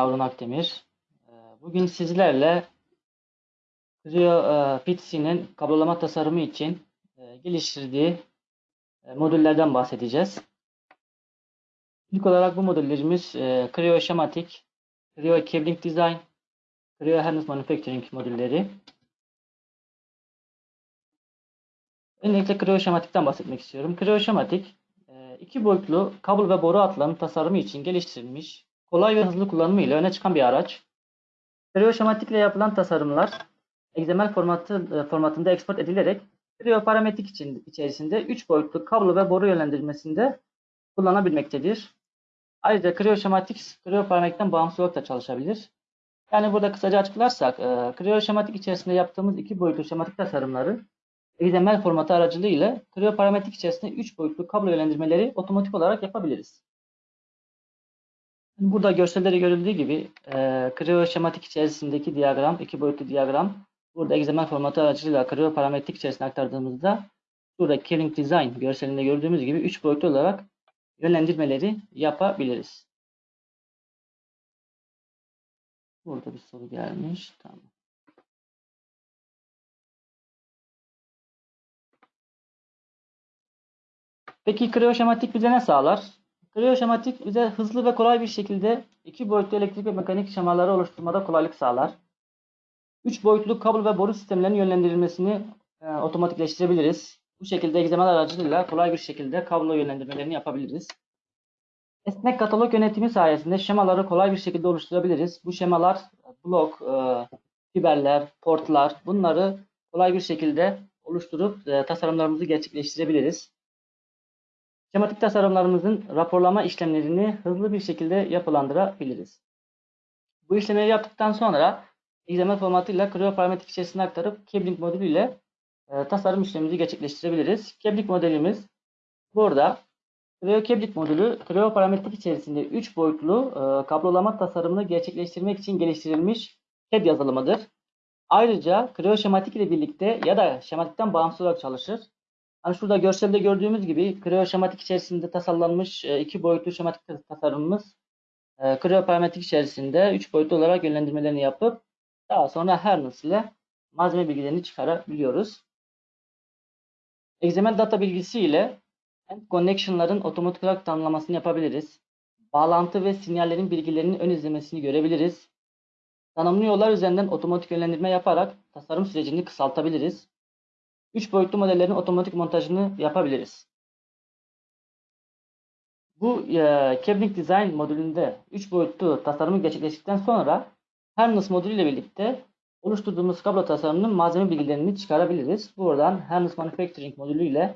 Harun Akdemir. Ee, Bugün sizlerle Creo e, PTC'nin kablolama tasarımı için e, geliştirdiği e, modüllerden bahsedeceğiz. İlk olarak bu modüllerimiz Creo Schematic, Creo Cabling Design, Creo Harness Manufacturing modülleri. Öncelikle Creo Schematic'ten bahsetmek istiyorum. Creo Schematic, e, iki boyutlu kablo ve boru hatlarının tasarımı için geliştirilmiş, kolay ve hızlı kullanımıyla öne çıkan bir araç. Creo Schematic ile yapılan tasarımlar XML formatı, e, formatında export edilerek Creo parametrik için, içerisinde 3 boyutlu kablo ve boru yönlendirmesinde kullanabilmektedir. Ayrıca Creo Schematic, Creo parametrikten bağımsız olarak da çalışabilir. Yani burada kısaca açıklarsak, e, Creo Schematic içerisinde yaptığımız iki boyutlu şematik tasarımları XML formatı aracılığıyla Creo parametrik içerisinde 3 boyutlu kablo yönlendirmeleri otomatik olarak yapabiliriz. Burada görselde görüldüğü gibi e, Creo şematik içerisindeki diyagram, iki boyutlu diyagram. Burada XML formatı aracılığıyla Creo parametrik içerisine aktardığımızda burada Cabling Design görselinde gördüğümüz gibi 3 boyutlu olarak yönlendirmeleri yapabiliriz. Burada bir soru gelmiş. Tamam. Peki Creo şematik bize ne sağlar? Creo şematik bize hızlı ve kolay bir şekilde iki boyutlu elektrik ve mekanik şemaları oluşturmada kolaylık sağlar. Üç boyutlu kablo ve boru sistemlerinin yönlendirilmesini e, otomatikleştirebiliriz. Bu şekilde XML aracılığıyla kolay bir şekilde kablo yönlendirmelerini yapabiliriz. Esnek katalog yönetimi sayesinde şemaları kolay bir şekilde oluşturabiliriz. Bu şemalar blok, e, fiberler, portlar bunları kolay bir şekilde oluşturup e, tasarımlarımızı gerçekleştirebiliriz. Şematik tasarımlarımızın raporlama işlemlerini hızlı bir şekilde yapılandırabiliriz. Bu işlemleri yaptıktan sonra XML formatıyla Creo parametrik içerisine aktarıp Cabling modülü ile e, tasarım işlemimizi gerçekleştirebiliriz. Cabling modelimiz burada. Creo Cabling modülü Creo parametrik içerisinde 3 boyutlu e, kablolama tasarımını gerçekleştirmek için geliştirilmiş CAD yazılımıdır. Ayrıca Creo şematik ile birlikte ya da şematikten bağımsız olarak çalışır. Hani şurada görselde gördüğümüz gibi Creo şematik içerisinde tasarlanmış e, iki boyutlu şematik tasarımımız e, Creo parametrik içerisinde üç boyutlu olarak yönlendirmelerini yapıp daha sonra Harness ile malzeme bilgilerini çıkarabiliyoruz. XML data bilgisi ile end connection'ların otomatik olarak tanımlamasını yapabiliriz. Bağlantı ve sinyallerin bilgilerinin ön izlemesini görebiliriz. Tanımlı yollar üzerinden otomatik yönlendirme yaparak tasarım sürecini kısaltabiliriz. 3 boyutlu modellerin otomatik montajını yapabiliriz. Bu e, Cabling Design modülünde 3 boyutlu tasarımı gerçekleştikten sonra Harness modülü ile birlikte oluşturduğumuz kablo tasarımının malzeme bilgilerini çıkarabiliriz. Buradan Harness Manufacturing modülü ile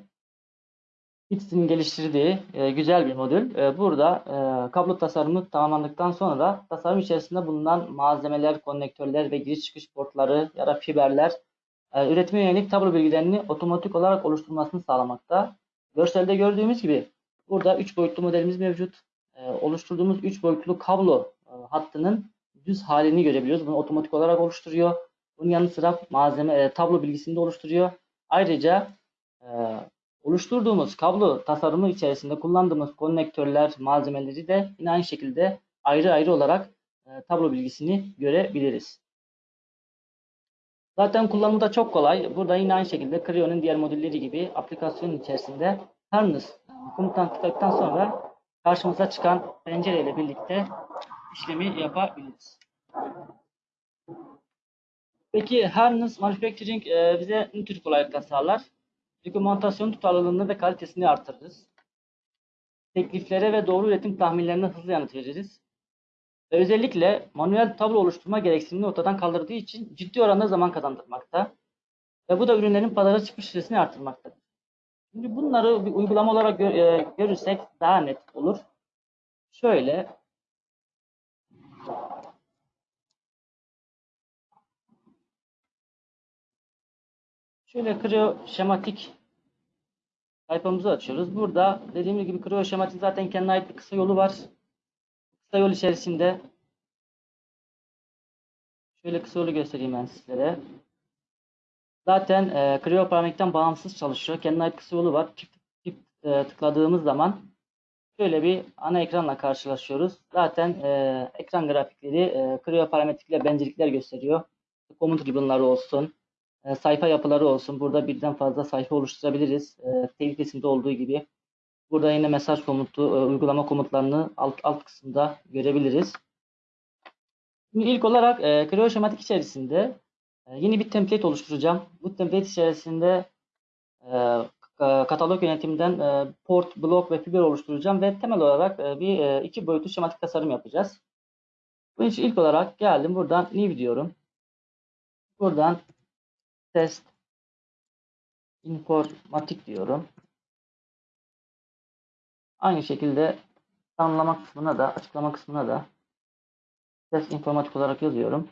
Hits'in geliştirdiği e, güzel bir modül. E, burada e, kablo tasarımı tamamlandıktan sonra tasarım içerisinde bulunan malzemeler, konnektörler ve giriş çıkış portları ya da fiberler e, üretime yönelik tablo bilgilerini otomatik olarak oluşturmasını sağlamakta. Görselde gördüğümüz gibi burada 3 boyutlu modelimiz mevcut. E, oluşturduğumuz 3 boyutlu kablo e, hattının düz halini görebiliyoruz. Bunu otomatik olarak oluşturuyor. Bunun yanı sıra malzeme e, tablo bilgisini de oluşturuyor. Ayrıca oluşturduğumuz kablo tasarımı içerisinde kullandığımız konnektörler, malzemeleri de yine aynı şekilde ayrı ayrı olarak tablo bilgisini görebiliriz. Zaten kullanımı da çok kolay. Burada yine aynı şekilde Creo'nun diğer modülleri gibi aplikasyonun içerisinde Harness komutan tıkladıktan sonra karşımıza çıkan pencereyle birlikte işlemi yapabiliriz. Peki Harness Manufacturing e, bize ne tür kolaylıklar sağlar? Dokümantasyon tutarlılığını ve kalitesini artırırız. Tekliflere ve doğru üretim tahminlerine hızlı yanıt veririz. Ve özellikle manuel tablo oluşturma gereksinimini ortadan kaldırdığı için ciddi oranda zaman kazandırmakta. Ve bu da ürünlerin pazara çıkış süresini artırmaktadır. Şimdi bunları bir uygulama olarak gör, e, görürsek daha net olur. Şöyle Şöyle Creo şematik sayfamızı açıyoruz. Burada dediğim gibi Creo şematik zaten kendine ait bir kısa yolu var. Kısa yol içerisinde şöyle kısa yolu göstereyim ben sizlere. Zaten e, Creo bağımsız çalışıyor. Kendine ait kısa yolu var. Çift, çift e, tıkladığımız zaman şöyle bir ana ekranla karşılaşıyoruz. Zaten e, ekran grafikleri e, Creo parametrikle benzerlikler gösteriyor. Komut ribbonları olsun, e, sayfa yapıları olsun. Burada birden fazla sayfa oluşturabiliriz. E, tehlikesinde olduğu gibi. Burada yine mesaj komutu, e, uygulama komutlarını alt, alt kısımda görebiliriz. Şimdi ilk olarak e, Creo şematik içerisinde e, yeni bir template oluşturacağım. Bu template içerisinde e, ka- katalog yönetiminden e, port, blok ve fiber oluşturacağım ve temel olarak e, bir e, iki boyutlu şematik tasarım yapacağız. Bunun için ilk olarak geldim buradan new diyorum. Buradan test informatik diyorum. Aynı şekilde tanımlama kısmına da açıklama kısmına da test informatik olarak yazıyorum.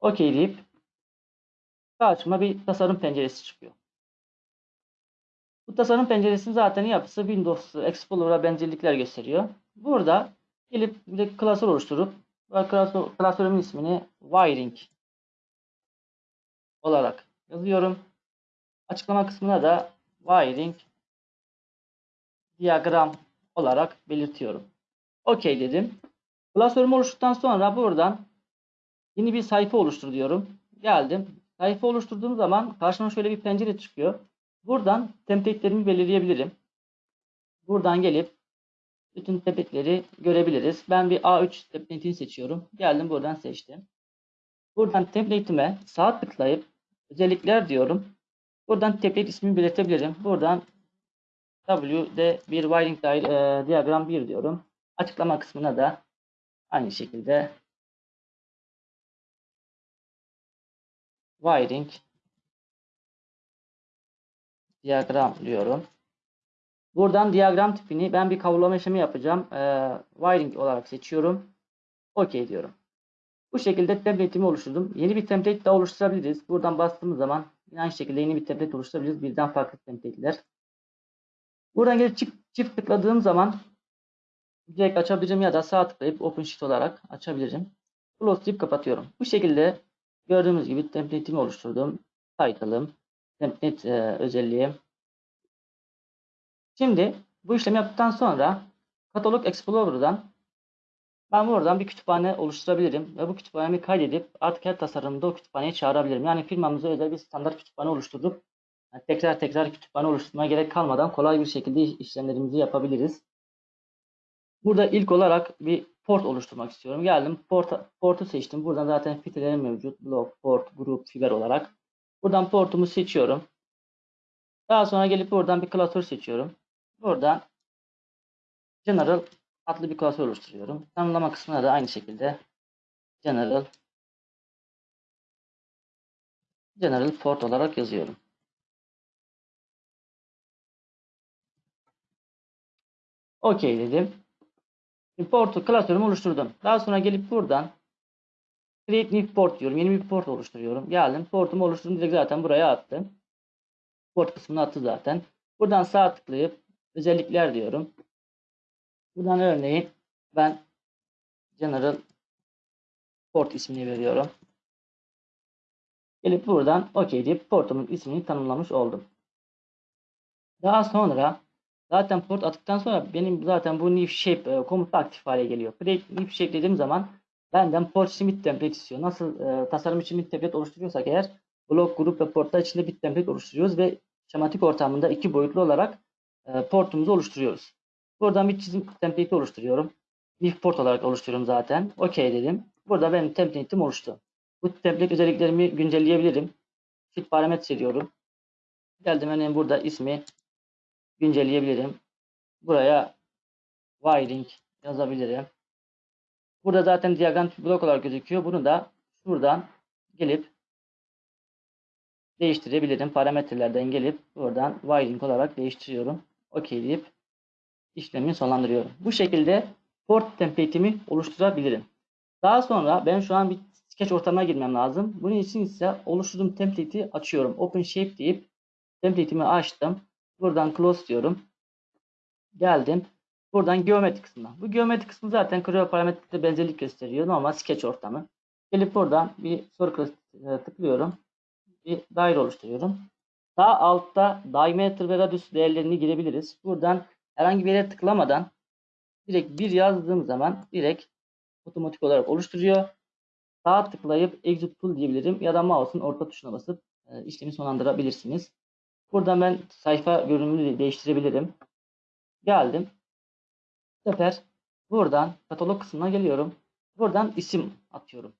OK deyip karşıma bir tasarım penceresi çıkıyor. Bu tasarım penceresinin zaten yapısı Windows Explorer'a benzerlikler gösteriyor. Burada gelip bir klasör oluşturup klasörümün ismini wiring olarak yazıyorum. Açıklama kısmına da wiring diyagram olarak belirtiyorum. OK dedim. Klasörümü oluşturduktan sonra buradan yeni bir sayfa oluştur diyorum. Geldim. Sayfa oluşturduğum zaman karşıma şöyle bir pencere çıkıyor. Buradan template'lerimi belirleyebilirim. Buradan gelip bütün template'leri görebiliriz. Ben bir A3 template'ini seçiyorum. Geldim buradan seçtim. Buradan template'ime sağ tıklayıp özellikler diyorum. Buradan template ismini belirtebilirim. Buradan W'de bir wiring di- e, diagram 1 diyorum. Açıklama kısmına da aynı şekilde wiring diyagram diyorum. Buradan diyagram tipini ben bir kavrulama işlemi yapacağım. Ee, wiring olarak seçiyorum. OK diyorum. Bu şekilde template'imi oluşturdum. Yeni bir template daha oluşturabiliriz. Buradan bastığımız zaman aynı şekilde yeni bir template oluşturabiliriz. Birden farklı template'ler. Buradan gelip çift, çift tıkladığım zaman direkt açabilirim ya da sağ tıklayıp Open Sheet olarak açabilirim. Close deyip kapatıyorum. Bu şekilde gördüğümüz gibi template'imi oluşturdum. Title'ım, template e, özelliği. Şimdi bu işlemi yaptıktan sonra Katalog Explorer'dan ben buradan bir kütüphane oluşturabilirim ve bu kütüphanemi kaydedip artık her tasarımda o kütüphaneyi çağırabilirim. Yani firmamıza özel bir standart kütüphane oluşturup yani tekrar tekrar kütüphane oluşturmaya gerek kalmadan kolay bir şekilde işlemlerimizi yapabiliriz. Burada ilk olarak bir port oluşturmak istiyorum. Geldim port, portu seçtim. Buradan zaten filtrelerim mevcut. Blok, port, grup, fiber olarak. Buradan portumu seçiyorum. Daha sonra gelip buradan bir klasör seçiyorum. Buradan General adlı bir klasör oluşturuyorum. Tanımlama kısmına da aynı şekilde General General Port olarak yazıyorum. OK dedim. Şimdi portu klasörümü oluşturdum. Daha sonra gelip buradan Create New Port diyorum. Yeni bir port oluşturuyorum. Geldim. Portumu oluşturdum. Direkt zaten buraya attım. Port kısmını attı zaten. Buradan sağ tıklayıp özellikler diyorum. Buradan örneğin ben General Port ismini veriyorum. Gelip buradan OK deyip portumun ismini tanımlamış oldum. Daha sonra zaten port attıktan sonra benim zaten bu new shape e, komutu aktif hale geliyor. Create new shape dediğim zaman benden port için bir template istiyor. Nasıl e, tasarım için bir template oluşturuyorsak eğer blok, grup ve portlar içinde bir template oluşturuyoruz ve şematik ortamında iki boyutlu olarak e, portumuzu oluşturuyoruz. Buradan bir çizim template oluşturuyorum. New port olarak oluşturuyorum zaten. OK dedim. Burada benim template'im oluştu. Bu template özelliklerimi güncelleyebilirim. Fit parametre diyorum. Geldim örneğin burada ismi güncelleyebilirim. Buraya wiring yazabilirim. Burada zaten diagram blok olarak gözüküyor. Bunu da şuradan gelip değiştirebilirim. Parametrelerden gelip buradan wiring olarak değiştiriyorum. OK deyip işlemi sonlandırıyorum. Bu şekilde port template'imi oluşturabilirim. Daha sonra ben şu an bir sketch ortamına girmem lazım. Bunun için ise oluşturduğum template'i açıyorum. Open Shape deyip template'imi açtım. Buradan close diyorum. Geldim. Buradan geometri kısmına. Bu geometri kısmı zaten Creo parametrikte benzerlik gösteriyor. Normal sketch ortamı. Gelip buradan bir circle e, tıklıyorum. Bir daire oluşturuyorum. Sağ altta diameter ve radius değerlerini girebiliriz. Buradan herhangi bir yere tıklamadan direkt bir yazdığım zaman direkt otomatik olarak oluşturuyor. Sağ tıklayıp exit tool diyebilirim ya da mouse'un orta tuşuna basıp e, işlemi sonlandırabilirsiniz. Buradan ben sayfa görünümünü de değiştirebilirim. Geldim. Bu sefer buradan katalog kısmına geliyorum. Buradan isim atıyorum.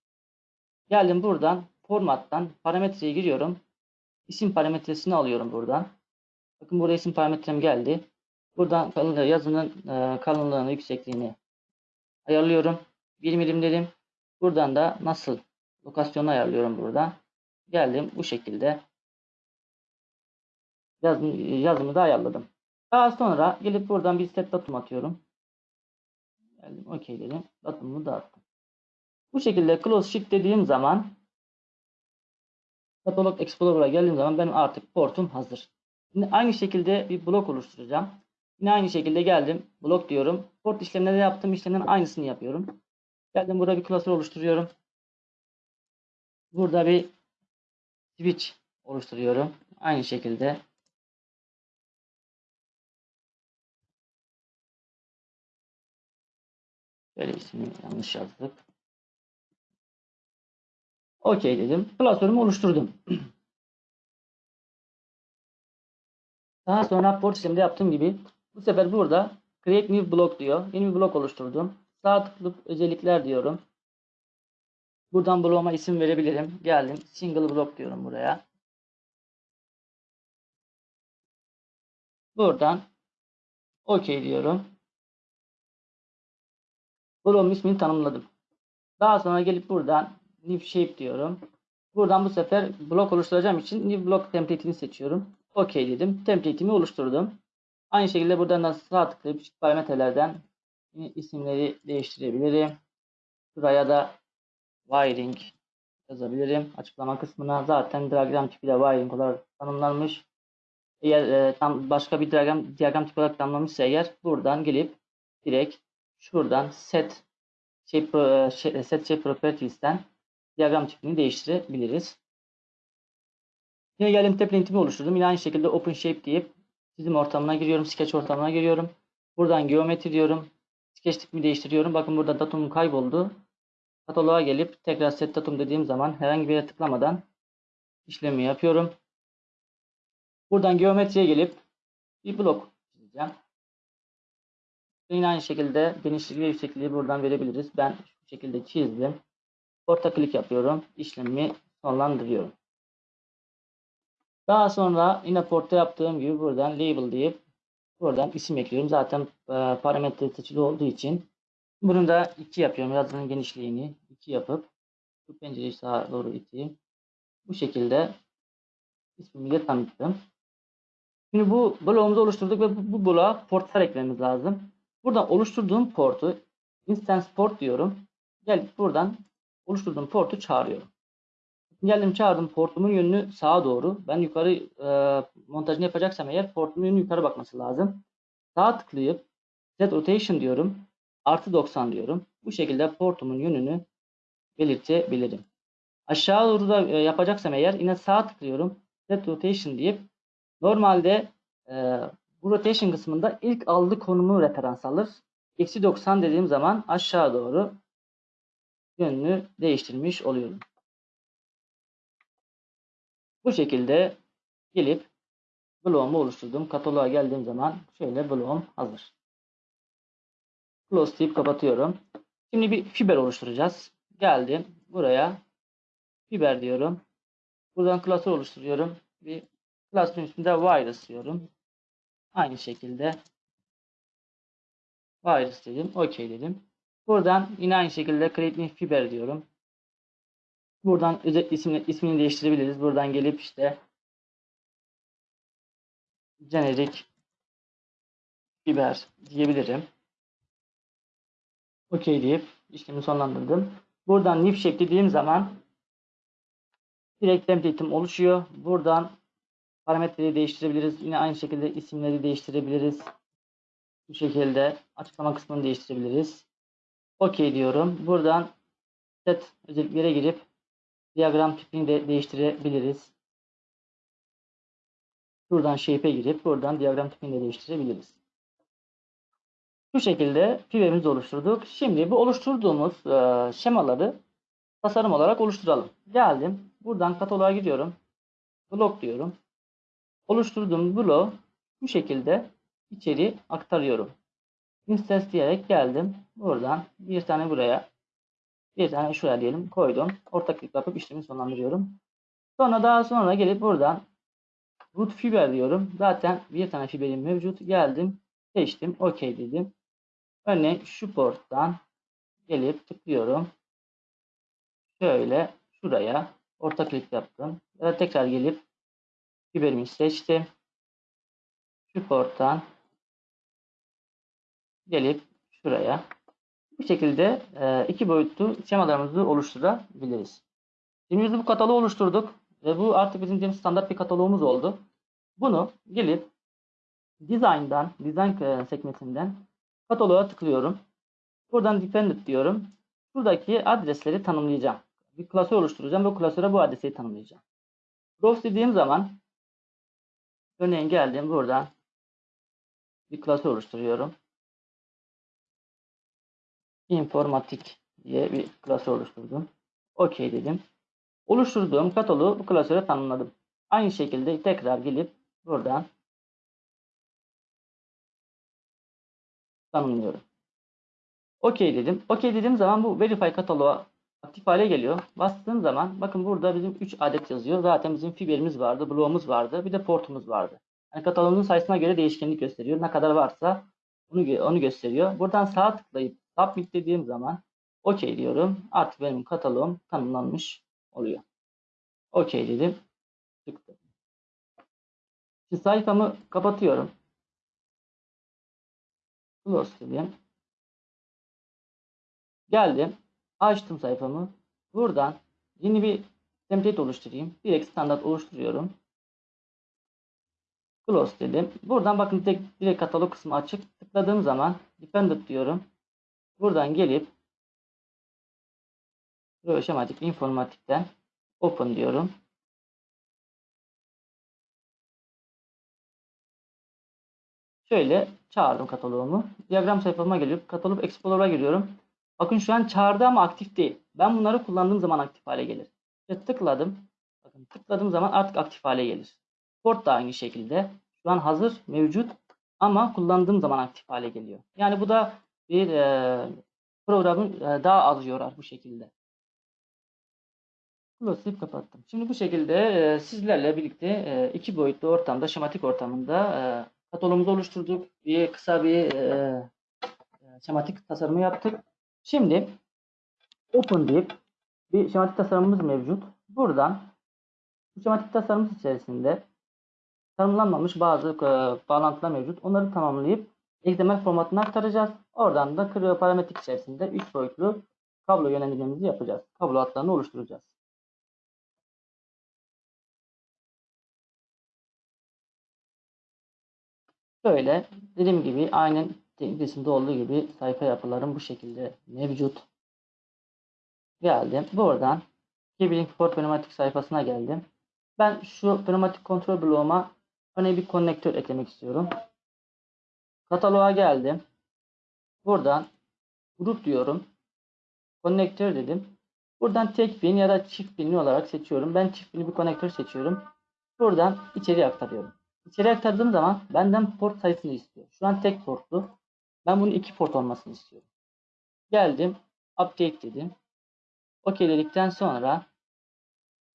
Geldim buradan formattan parametreye giriyorum. İsim parametresini alıyorum buradan. Bakın burada isim parametrem geldi. Buradan kalınlığı, yazının e, kalınlığını, yüksekliğini ayarlıyorum. 1 milim dedim. Buradan da nasıl lokasyonu ayarlıyorum buradan. Geldim bu şekilde. Yazım, yazımı da ayarladım. Daha sonra gelip buradan bir set datum atıyorum. Geldim OK dedim. Datumumu da attım. Bu şekilde close shift dediğim zaman Katalog Explorer'a geldiğim zaman benim artık portum hazır. Şimdi aynı şekilde bir blok oluşturacağım. Yine aynı şekilde geldim. Blok diyorum. Port işlemleri yaptığım işlemlerin aynısını yapıyorum. Geldim burada bir klasör oluşturuyorum. Burada bir switch oluşturuyorum. Aynı şekilde Böyle ismini yanlış yazdık. Okey dedim. Klasörümü oluşturdum. Daha sonra port işleminde yaptığım gibi bu sefer burada create new block diyor. Yeni bir blok oluşturdum. Sağ tıklayıp özellikler diyorum. Buradan bloğuma isim verebilirim. Geldim. Single block diyorum buraya. Buradan OK diyorum. Bloğumun ismini tanımladım. Daha sonra gelip buradan New Shape diyorum. Buradan bu sefer blok oluşturacağım için New Block template'ini seçiyorum. OK dedim. Template'imi oluşturdum. Aynı şekilde buradan da sağ tıklayıp parametrelerden isimleri değiştirebilirim. Buraya da wiring yazabilirim. Açıklama kısmına zaten diagram tipi de wiring olarak tanımlanmış. Eğer e, tam başka bir diagram, diagram tipi olarak tanımlamışsa eğer buradan gelip direkt şuradan set pro, şey, set shape properties'ten diyagram tipini değiştirebiliriz. Yine geldim template'imi oluşturdum. Yine aynı şekilde open shape deyip çizim ortamına giriyorum. Sketch ortamına giriyorum. Buradan geometri diyorum. Sketch tipimi değiştiriyorum. Bakın burada datumum kayboldu. Kataloğa gelip tekrar set datum dediğim zaman herhangi bir yere tıklamadan işlemi yapıyorum. Buradan geometriye gelip bir blok çizeceğim. Yine aynı şekilde genişliği ve yüksekliği buradan verebiliriz. Ben şu şekilde çizdim. Orta klik yapıyorum. İşlemi sonlandırıyorum. Daha sonra yine portta yaptığım gibi buradan label deyip buradan isim ekliyorum. Zaten e, parametre seçili olduğu için bunu da 2 yapıyorum. Yazının genişliğini 2 yapıp bu pencereyi sağa doğru iteyim. Bu şekilde ismimi de tanıttım. Şimdi bu bloğumuzu oluşturduk ve bu, bu bloğa portlar eklememiz lazım. Buradan oluşturduğum portu instance port diyorum. Gelip buradan oluşturduğum portu çağırıyorum. Geldim çağırdım portumun yönünü sağa doğru. Ben yukarı e, montajını yapacaksam eğer portumun yönü yukarı bakması lazım. Sağa tıklayıp set rotation diyorum. Artı 90 diyorum. Bu şekilde portumun yönünü belirtebilirim. Aşağı doğru da e, yapacaksam eğer yine sağa tıklıyorum. Set rotation deyip normalde e, bu rotation kısmında ilk aldığı konumu referans alır. Eksi 90 dediğim zaman aşağı doğru yönünü değiştirmiş oluyorum. Bu şekilde gelip bloğumu oluşturdum. Kataloğa geldiğim zaman şöyle bloğum hazır. Close deyip kapatıyorum. Şimdi bir fiber oluşturacağız. Geldim buraya fiber diyorum. Buradan klasör oluşturuyorum. Bir klasörün üstünde virus diyorum. Aynı şekilde virus dedim. OK dedim. Buradan yine aynı şekilde create fiber diyorum. Buradan özel ismini, ismini değiştirebiliriz. Buradan gelip işte generic fiber diyebilirim. OK deyip işlemi sonlandırdım. Buradan new shape dediğim zaman direkt template'im oluşuyor. Buradan parametreyi değiştirebiliriz. Yine aynı şekilde isimleri değiştirebiliriz. Bu şekilde açıklama kısmını değiştirebiliriz. OK diyorum. Buradan set özelliklere girip diyagram tipini de değiştirebiliriz. Buradan shape'e girip buradan diyagram tipini de değiştirebiliriz. Şu şekilde fiberimizi oluşturduk. Şimdi bu oluşturduğumuz e, şemaları tasarım olarak oluşturalım. Geldim. Buradan kataloğa gidiyorum. Blok diyorum. Oluşturduğum bloğu bu şekilde içeri aktarıyorum. Instance diyerek geldim. Buradan bir tane buraya bir tane şuraya diyelim koydum. Orta klik yapıp işlemi sonlandırıyorum. Sonra daha sonra gelip buradan root fiber diyorum. Zaten bir tane fiberim mevcut. Geldim. Seçtim. OK dedim. Örneğin şu porttan gelip tıklıyorum. Şöyle şuraya orta klik yaptım. Ya da tekrar gelip fiberimi seçtim. Şu porttan gelip şuraya bu şekilde e, iki boyutlu şemalarımızı oluşturabiliriz. Şimdi biz bu kataloğu oluşturduk ve bu artık bizim standart bir kataloğumuz oldu. Bunu gelip Design'dan, Design e, sekmesinden kataloğa tıklıyorum. Buradan Dependent diyorum. Buradaki adresleri tanımlayacağım. Bir klasör oluşturacağım ve klasöre bu adresi tanımlayacağım. Browse dediğim zaman örneğin geldim buradan bir klasör oluşturuyorum. Informatik diye bir klasör oluşturdum. OK dedim. Oluşturduğum kataloğu bu klasöre tanımladım. Aynı şekilde tekrar gelip buradan tanımlıyorum. OK dedim. OK dediğim zaman bu Verify kataloğa aktif hale geliyor. Bastığım zaman bakın burada bizim 3 adet yazıyor. Zaten bizim fiberimiz vardı, bloğumuz vardı, bir de portumuz vardı. Yani kataloğumuzun sayısına göre değişkenlik gösteriyor. Ne kadar varsa onu, onu gösteriyor. Buradan sağ tıklayıp Submit dediğim zaman OK diyorum. Artık benim kataloğum tanımlanmış oluyor. OK dedim. Çıktı. Şimdi sayfamı kapatıyorum. Close dedim. Geldim. Açtım sayfamı. Buradan yeni bir template oluşturayım. Direkt standart oluşturuyorum. Close dedim. Buradan bakın direkt, direkt katalog kısmı açık. Tıkladığım zaman Dependent diyorum. Buradan gelip Şematik informatikten open diyorum. Şöyle çağırdım kataloğumu. Diyagram sayfama gelip katalog explorer'a giriyorum. Bakın şu an çağırdı ama aktif değil. Ben bunları kullandığım zaman aktif hale gelir. İşte tıkladım. Bakın tıkladığım zaman artık aktif hale gelir. Port da aynı şekilde. Şu an hazır, mevcut ama kullandığım zaman aktif hale geliyor. Yani bu da bir e, programın e, daha az yorar bu şekilde. Close kapattım. Şimdi bu şekilde e, sizlerle birlikte e, iki boyutlu ortamda, şematik ortamında e, kataloğumuzu oluşturduk. Bir kısa bir e, e, şematik tasarımı yaptık. Şimdi open deyip bir şematik tasarımımız mevcut. Buradan bu şematik tasarımımız içerisinde tanımlanmamış bazı e, bağlantılar mevcut. Onları tamamlayıp XML formatına aktaracağız. Oradan da Creo parametrik içerisinde 3 boyutlu kablo yönlendirmemizi yapacağız. Kablo hatlarını oluşturacağız. Böyle dediğim gibi aynen tekniklisinde olduğu gibi sayfa yapılarım bu şekilde mevcut. Geldim. Buradan Cabling for Pneumatik sayfasına geldim. Ben şu pneumatik kontrol bloğuma örneğin bir konnektör eklemek istiyorum. Kataloğa geldim. Buradan grup diyorum. Konnektör dedim. Buradan tek pin ya da çift pinli olarak seçiyorum. Ben çift pinli bir konnektör seçiyorum. Buradan içeri aktarıyorum. İçeri aktardığım zaman benden port sayısını istiyor. Şu an tek portlu. Ben bunun iki port olmasını istiyorum. Geldim. Update dedim. OK dedikten sonra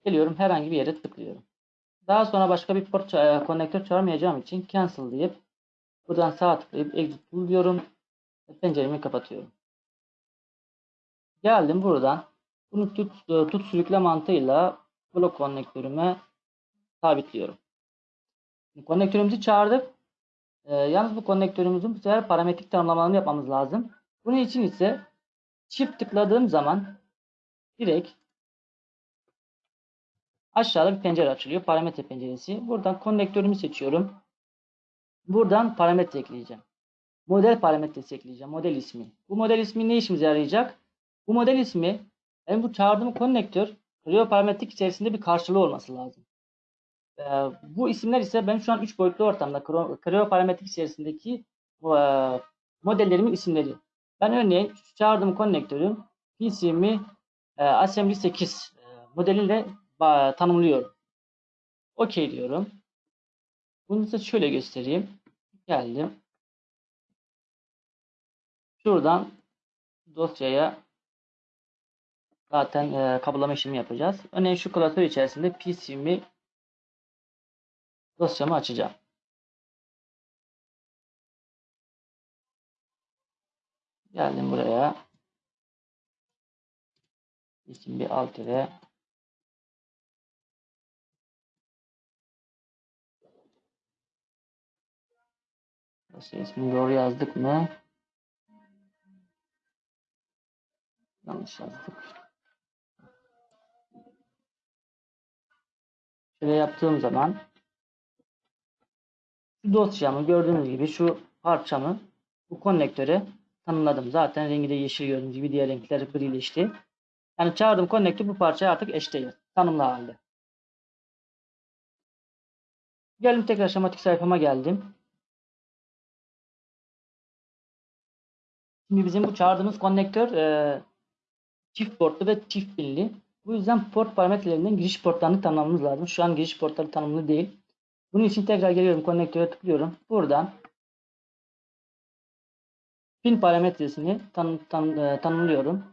geliyorum herhangi bir yere tıklıyorum. Daha sonra başka bir port e, çağırmayacağım için cancel deyip buradan sağ tıklayıp exit tool diyorum. Penceremi kapatıyorum. Geldim buradan. Bunu tut, e, tut sürükle mantığıyla blok konnektörüme sabitliyorum. Konnektörümüzü çağırdık. Ee, yalnız bu konnektörümüzün bu sefer parametrik tanımlamalarını yapmamız lazım. Bunun için ise çift tıkladığım zaman direkt aşağıda bir pencere açılıyor. Parametre penceresi. Buradan konnektörümü seçiyorum. Buradan parametre ekleyeceğim. Model parametresi ekleyeceğim. Model ismi. Bu model ismi ne işimize yarayacak? Bu model ismi benim bu çağırdığım konnektör Creo parametrik içerisinde bir karşılığı olması lazım. Ee, bu isimler ise ben şu an 3 boyutlu ortamda Creo parametrik içerisindeki e, modellerimin isimleri. Ben örneğin çağırdığım konnektörün PCM'i e, Assembly 8 e, modeliyle ba- tanımlıyorum. OK diyorum. Bunu da şöyle göstereyim. Geldim. Şuradan dosyaya zaten e, kabulama işlemi yapacağız. Örneğin şu klasör içerisinde PCM'i dosyamı açacağım. Geldim buraya. İsim bir alt ile Dosya ismini doğru yazdık mı? Yanlış yazdık. Şöyle yaptığım zaman dosyamı gördüğünüz gibi şu parçamı bu konnektöre tanımladım. Zaten rengi de yeşil gördüğünüz gibi diğer renkler grileşti. Yani çağırdığım konnektör bu parçaya artık eşdeğer. Tanımlı halde. Geldim tekrar şematik sayfama geldim. Şimdi bizim bu çağırdığımız konnektör e, çift portlu ve çift pinli. Bu yüzden port parametrelerinden giriş portlarını tanımlamamız lazım. Şu an giriş portları tanımlı değil. Bunun için tekrar geliyorum konnektöre tıklıyorum. Buradan pin parametresini tan, tan, e, tanımlıyorum.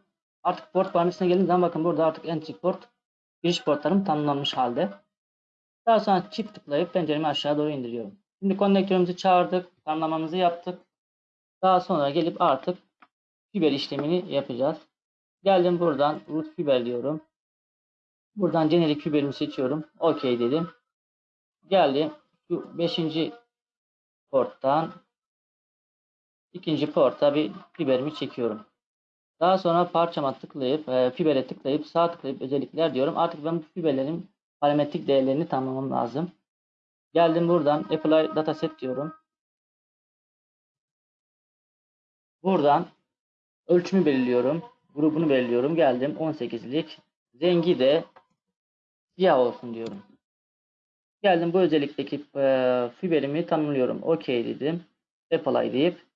Artık port parametresine geldiğim zaman bakın burada artık entry port giriş portlarım tanımlanmış halde. Daha sonra çift tıklayıp penceremi aşağı doğru indiriyorum. Şimdi konnektörümüzü çağırdık. Tanımlamamızı yaptık. Daha sonra gelip artık fiber işlemini yapacağız. Geldim buradan root fiber diyorum. Buradan generic fiberimi seçiyorum. OK dedim. Geldim. Şu 5. porttan ikinci porta bir fiberimi çekiyorum. Daha sonra parçama tıklayıp e, fibere tıklayıp sağ tıklayıp özellikler diyorum. Artık ben bu fiberlerin parametrik değerlerini tanımlamam lazım. Geldim buradan apply dataset diyorum. Buradan ölçümü belirliyorum. Grubunu belirliyorum. Geldim 18'lik. Rengi de siyah olsun diyorum. Geldim bu özellikteki e, fiberimi tanımlıyorum. OK dedim. Apply deyip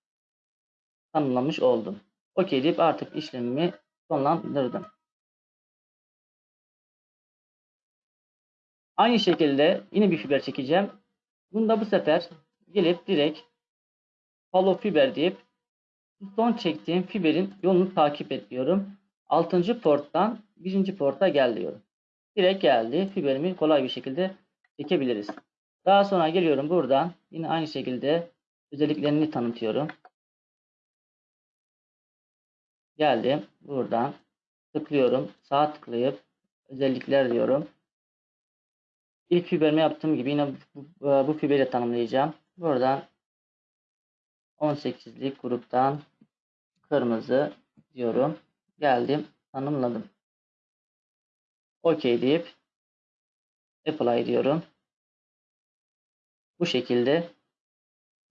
tanımlamış oldum. OK deyip artık işlemimi sonlandırdım. Aynı şekilde yine bir fiber çekeceğim. Bunda bu sefer gelip direkt follow fiber deyip son çektiğim fiberin yolunu takip ediyorum. 6. porttan 1. porta gel diyorum. Direkt geldi. Fiberimi kolay bir şekilde çekebiliriz. Daha sonra geliyorum buradan. Yine aynı şekilde özelliklerini tanıtıyorum. Geldim. Buradan tıklıyorum. Sağ tıklayıp özellikler diyorum. İlk fiberimi yaptığım gibi yine bu, bu, bu fiberi tanımlayacağım. Buradan 18'lik gruptan kırmızı diyorum. Geldim. Tanımladım. OK deyip apply diyorum. Bu şekilde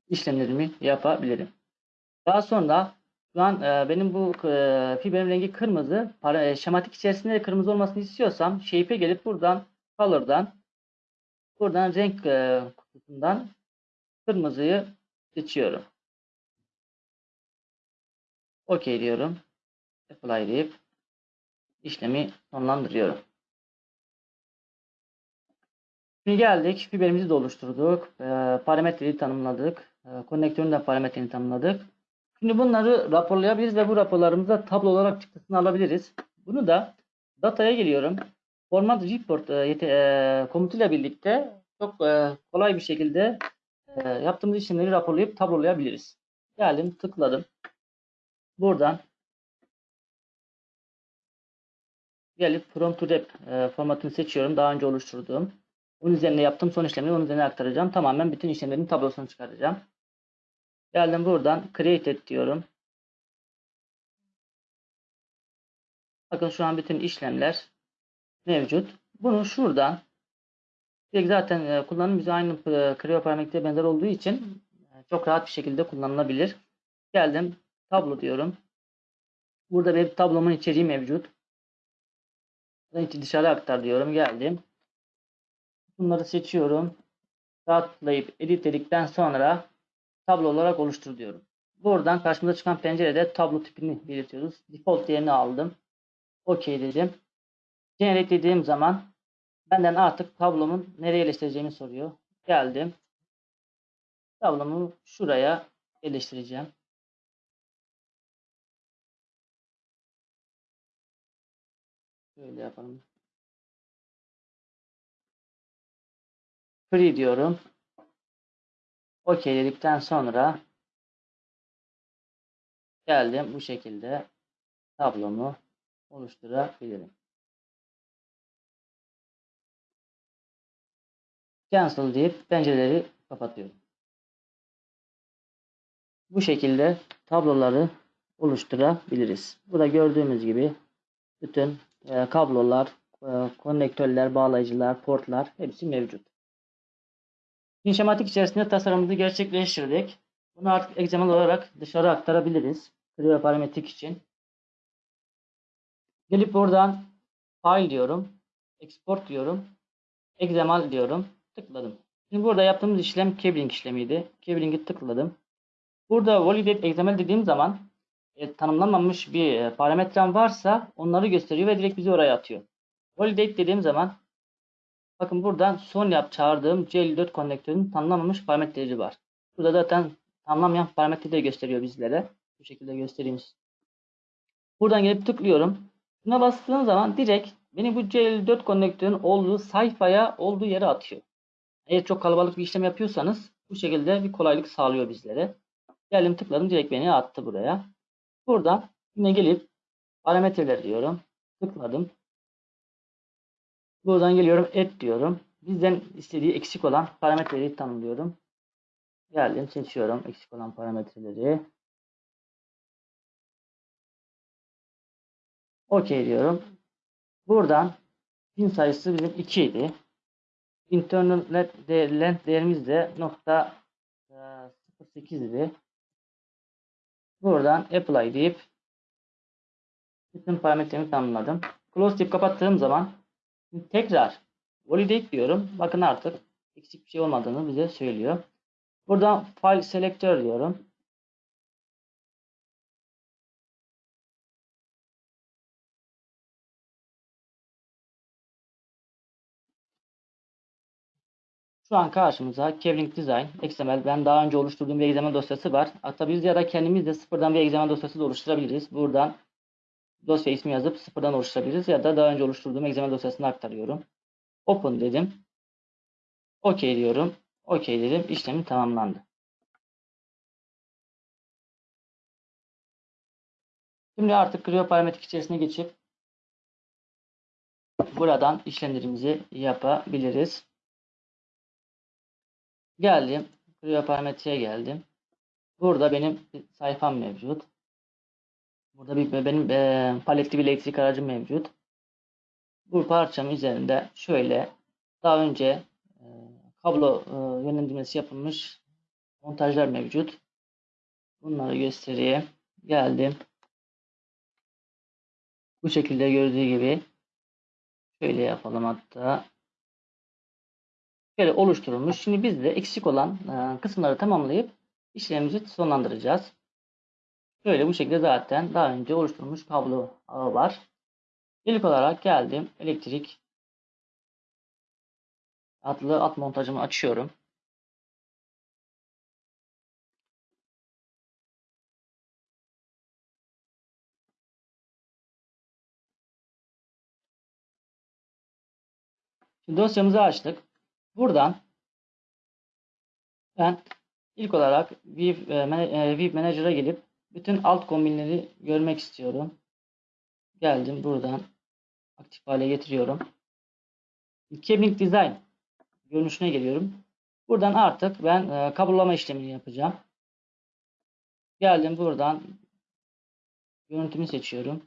işlemlerimi yapabilirim. Daha sonra şu an e, benim bu e, fiberin rengi kırmızı. Para, e, şematik içerisinde de kırmızı olmasını istiyorsam shape'e gelip buradan color'dan buradan renk e, kutusundan kırmızıyı seçiyorum. OK diyorum. Apply deyip işlemi sonlandırıyorum. Şimdi geldik. Fiberimizi de oluşturduk. E, parametreyi tanımladık. E, konnektörün de parametreini tanımladık. Şimdi bunları raporlayabiliriz ve bu raporlarımızda tablo olarak çıktısını alabiliriz. Bunu da dataya geliyorum. Format report e, e, komutuyla birlikte çok e, kolay bir şekilde yaptığımız işlemleri raporlayıp tablolayabiliriz. Geldim tıkladım. Buradan gelip from to rep formatını seçiyorum. Daha önce oluşturduğum. Onun üzerine yaptığım son işlemi onun üzerine aktaracağım. Tamamen bütün işlemlerin tablosunu çıkaracağım. Geldim buradan create et diyorum. Bakın şu an bütün işlemler mevcut. Bunu şuradan zaten e, kullanım bize aynı e, Creo parametreye benzer olduğu için e, çok rahat bir şekilde kullanılabilir. Geldim tablo diyorum. Burada bir tablomun içeriği mevcut. Dışarı aktar diyorum. Geldim. Bunları seçiyorum. Sağ tıklayıp edit dedikten sonra tablo olarak oluştur diyorum. Buradan karşımıza çıkan pencerede tablo tipini belirtiyoruz. Default değerini aldım. OK dedim. Generate dediğim zaman benden artık tablomun nereye yerleştireceğimi soruyor. Geldim. Tablomu şuraya yerleştireceğim. Şöyle yapalım. Free diyorum. OK dedikten sonra geldim bu şekilde tablomu oluşturabilirim. Cancel deyip pencereleri kapatıyorum. Bu şekilde tabloları oluşturabiliriz. Burada gördüğümüz gibi bütün e, kablolar, e, konnektörler, bağlayıcılar, portlar hepsi mevcut. Şematik içerisinde tasarımımızı gerçekleştirdik. Bunu artık XML olarak dışarı aktarabiliriz. Creo parametrik için. Gelip buradan file diyorum. Export diyorum. XML diyorum. Tıkladım. Şimdi burada yaptığımız işlem cabling işlemiydi. Cabling'i tıkladım. Burada validate XML dediğim zaman e, tanımlanmamış bir e, parametrem varsa onları gösteriyor ve direkt bizi oraya atıyor. Validate dediğim zaman bakın buradan son yap çağırdığım C54 konnektörünün tanımlanmamış parametreleri var. Burada zaten tanımlamayan parametreleri gösteriyor bizlere. Bu şekilde göstereyim. Buradan gelip tıklıyorum. Buna bastığım zaman direkt beni bu C54 konnektörün olduğu sayfaya olduğu yere atıyor. Eğer çok kalabalık bir işlem yapıyorsanız bu şekilde bir kolaylık sağlıyor bizlere. Geldim tıkladım direkt beni attı buraya. Buradan yine gelip parametreler diyorum. Tıkladım. Buradan geliyorum et diyorum. Bizden istediği eksik olan parametreleri tanımlıyorum. Geldim seçiyorum eksik olan parametreleri. OK diyorum. Buradan pin sayısı bizim 2 idi. Internal length değerimiz de nokta 08 idi. Buradan apply deyip bütün parametremi tanımladım. Close deyip kapattığım zaman tekrar validate diyorum. Bakın artık eksik bir şey olmadığını bize söylüyor. Buradan file selector diyorum. Şu an karşımıza Kevling Design, XML, ben daha önce oluşturduğum bir XML dosyası var. Hatta biz ya da kendimiz de sıfırdan bir XML dosyası da oluşturabiliriz. Buradan dosya ismi yazıp sıfırdan oluşturabiliriz ya da daha önce oluşturduğum XML dosyasını aktarıyorum. Open dedim. OK diyorum. OK dedim. İşlemi tamamlandı. Şimdi artık Creo parametrik içerisine geçip buradan işlemlerimizi yapabiliriz. Geldim. Creo parametreye geldim. Burada benim sayfam mevcut. Burada bir benim e, paletli bir elektrik aracım mevcut. Bu parçam üzerinde şöyle daha önce e, kablo e, yönlendirmesi yapılmış montajlar mevcut. Bunları göstereyim. Geldim. Bu şekilde gördüğü gibi şöyle yapalım hatta. Şöyle oluşturulmuş. Şimdi biz de eksik olan e, kısımları tamamlayıp işlemimizi sonlandıracağız. Şöyle bu şekilde zaten daha önce oluşturulmuş kablo ağı var. İlk olarak geldim. Elektrik adlı alt montajımı açıyorum. Şimdi dosyamızı açtık. Buradan ben ilk olarak View, e, View Manager'a gelip bütün alt kombinleri görmek istiyorum. Geldim buradan aktif hale getiriyorum. Cabling Design görünüşüne geliyorum. Buradan artık ben e, kablolama işlemini yapacağım. Geldim buradan görüntümü seçiyorum.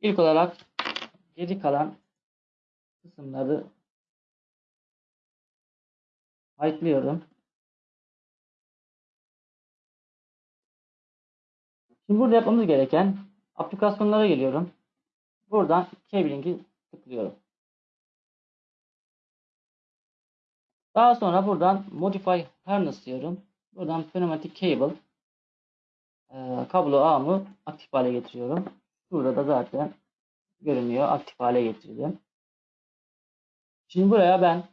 İlk olarak geri kalan kısımları ayıklıyorum. Şimdi burada yapmamız gereken aplikasyonlara geliyorum. Buradan cabling'i tıklıyorum. Daha sonra buradan modify harness diyorum. Buradan pneumatic cable e, kablo ağımı aktif hale getiriyorum. Burada da zaten görünüyor. Aktif hale getirdim. Şimdi buraya ben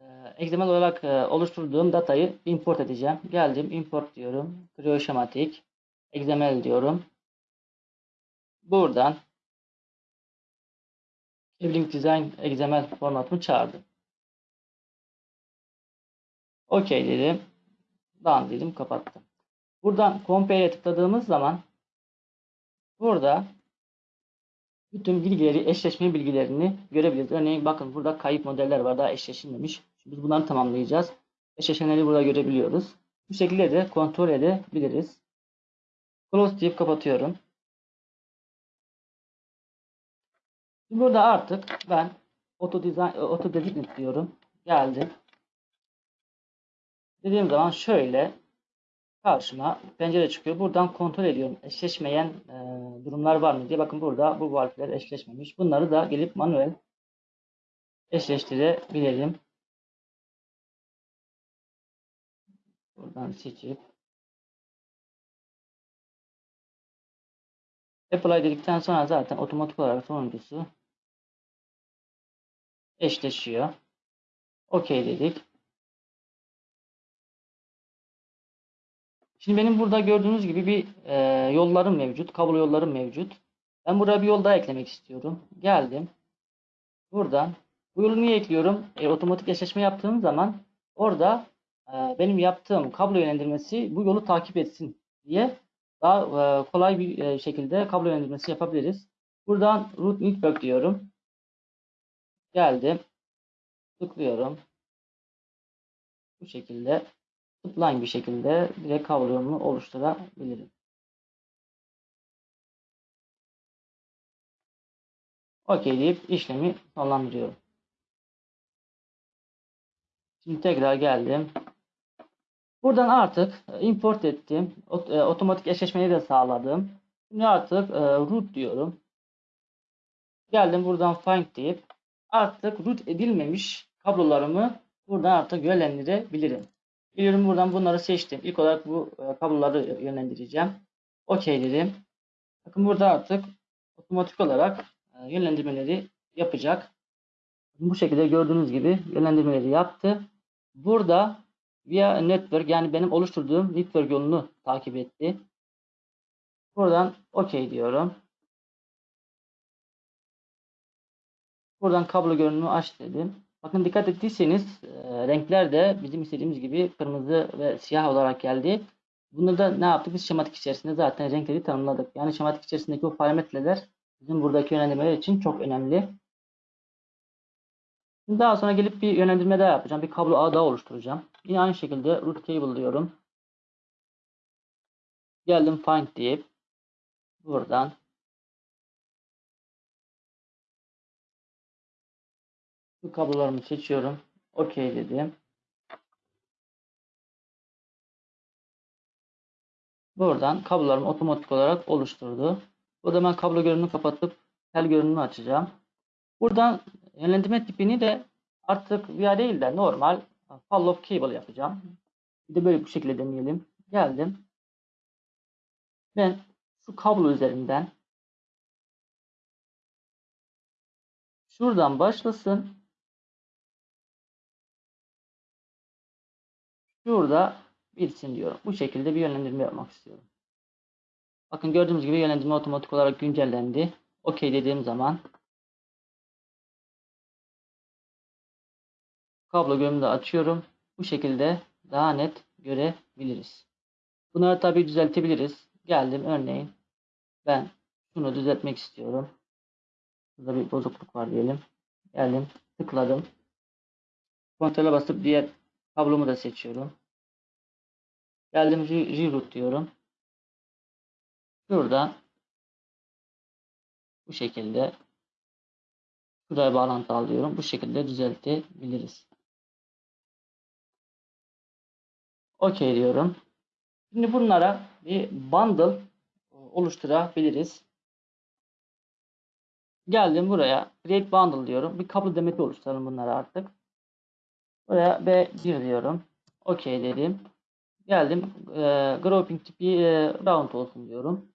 e, XML olarak e, oluşturduğum datayı import edeceğim. Geldim import diyorum. Creo şematik XML diyorum. Buradan Evelink Design XML formatımı çağırdım. OK dedim. Done dedim kapattım. Buradan Compare'e tıkladığımız zaman burada bütün bilgileri, eşleşme bilgilerini görebiliriz. Örneğin bakın burada kayıp modeller var daha eşleşilmemiş. Şimdi biz bunları tamamlayacağız. Eşleşenleri burada görebiliyoruz. Bu şekilde de kontrol edebiliriz. Close deyip kapatıyorum. Burada artık ben auto design auto designate diyorum. Geldim. Dediğim zaman şöyle karşıma pencere çıkıyor. Buradan kontrol ediyorum. Eşleşmeyen e, durumlar var mı diye. Bakın burada bu valfler eşleşmemiş. Bunları da gelip manuel eşleştirebilirim. Buradan seçip Apply dedikten sonra zaten otomatik olarak sonuncusu eşleşiyor. OK dedik. Şimdi benim burada gördüğünüz gibi bir e, yollarım mevcut. Kablo yollarım mevcut. Ben buraya bir yol daha eklemek istiyorum. Geldim. Buradan bu yolu niye ekliyorum? E, otomatik eşleşme yaptığım zaman orada e, benim yaptığım kablo yönlendirmesi bu yolu takip etsin diye daha e, kolay bir e, şekilde kablo yönlendirmesi yapabiliriz. Buradan root network diyorum. Geldim. Tıklıyorum. Bu şekilde Spline bir şekilde direkt kablomu oluşturabilirim. OK deyip işlemi sonlandırıyorum. Şimdi tekrar geldim. Buradan artık import ettim. Otomatik eşleşmeyi de sağladım. Şimdi artık root diyorum. Geldim buradan find deyip artık root edilmemiş kablolarımı buradan artık yönlendirebilirim. Biliyorum buradan bunları seçtim. İlk olarak bu kabloları yönlendireceğim. OK dedim. Bakın burada artık otomatik olarak yönlendirmeleri yapacak. Bu şekilde gördüğünüz gibi yönlendirmeleri yaptı. Burada via network yani benim oluşturduğum network yolunu takip etti. Buradan OK diyorum. Buradan kablo görünümü aç dedim. Bakın dikkat ettiyseniz e, renkler de bizim istediğimiz gibi kırmızı ve siyah olarak geldi. Bunu da ne yaptık? Biz şematik içerisinde zaten renkleri tanımladık. Yani şematik içerisindeki o parametreler bizim buradaki yönlendirmeler için çok önemli. Daha sonra gelip bir yönlendirme daha yapacağım. Bir kablo ağ daha oluşturacağım. Yine aynı şekilde root cable diyorum. Geldim find deyip buradan bu kablolarımı seçiyorum. OK dedim. Buradan kablolarımı otomatik olarak oluşturdu. Burada ben kablo görünümünü kapatıp tel görünümünü açacağım. Buradan yönlendirme tipini de artık via değil de normal follow cable yapacağım. Bir de böyle bu şekilde deneyelim. Geldim. Ben şu kablo üzerinden şuradan başlasın. Şurada bitsin diyorum. Bu şekilde bir yönlendirme yapmak istiyorum. Bakın gördüğünüz gibi yönlendirme otomatik olarak güncellendi. OK dediğim zaman kablo görünümü açıyorum. Bu şekilde daha net görebiliriz. Bunları tabi düzeltebiliriz. Geldim örneğin ben şunu düzeltmek istiyorum. Burada bir bozukluk var diyelim. Geldim tıkladım. Kontrole basıp diğer kablomu da seçiyorum. Geldim reroute diyorum. Şurada bu şekilde şuraya bağlantı alıyorum. Bu şekilde düzeltebiliriz. OK diyorum. Şimdi bunlara bir bundle oluşturabiliriz. Geldim buraya. Create bundle diyorum. Bir kablo demeti oluşturalım bunlara artık. Buraya B1 diyorum. OK dedim. Geldim. E, grouping tipi e, round olsun diyorum.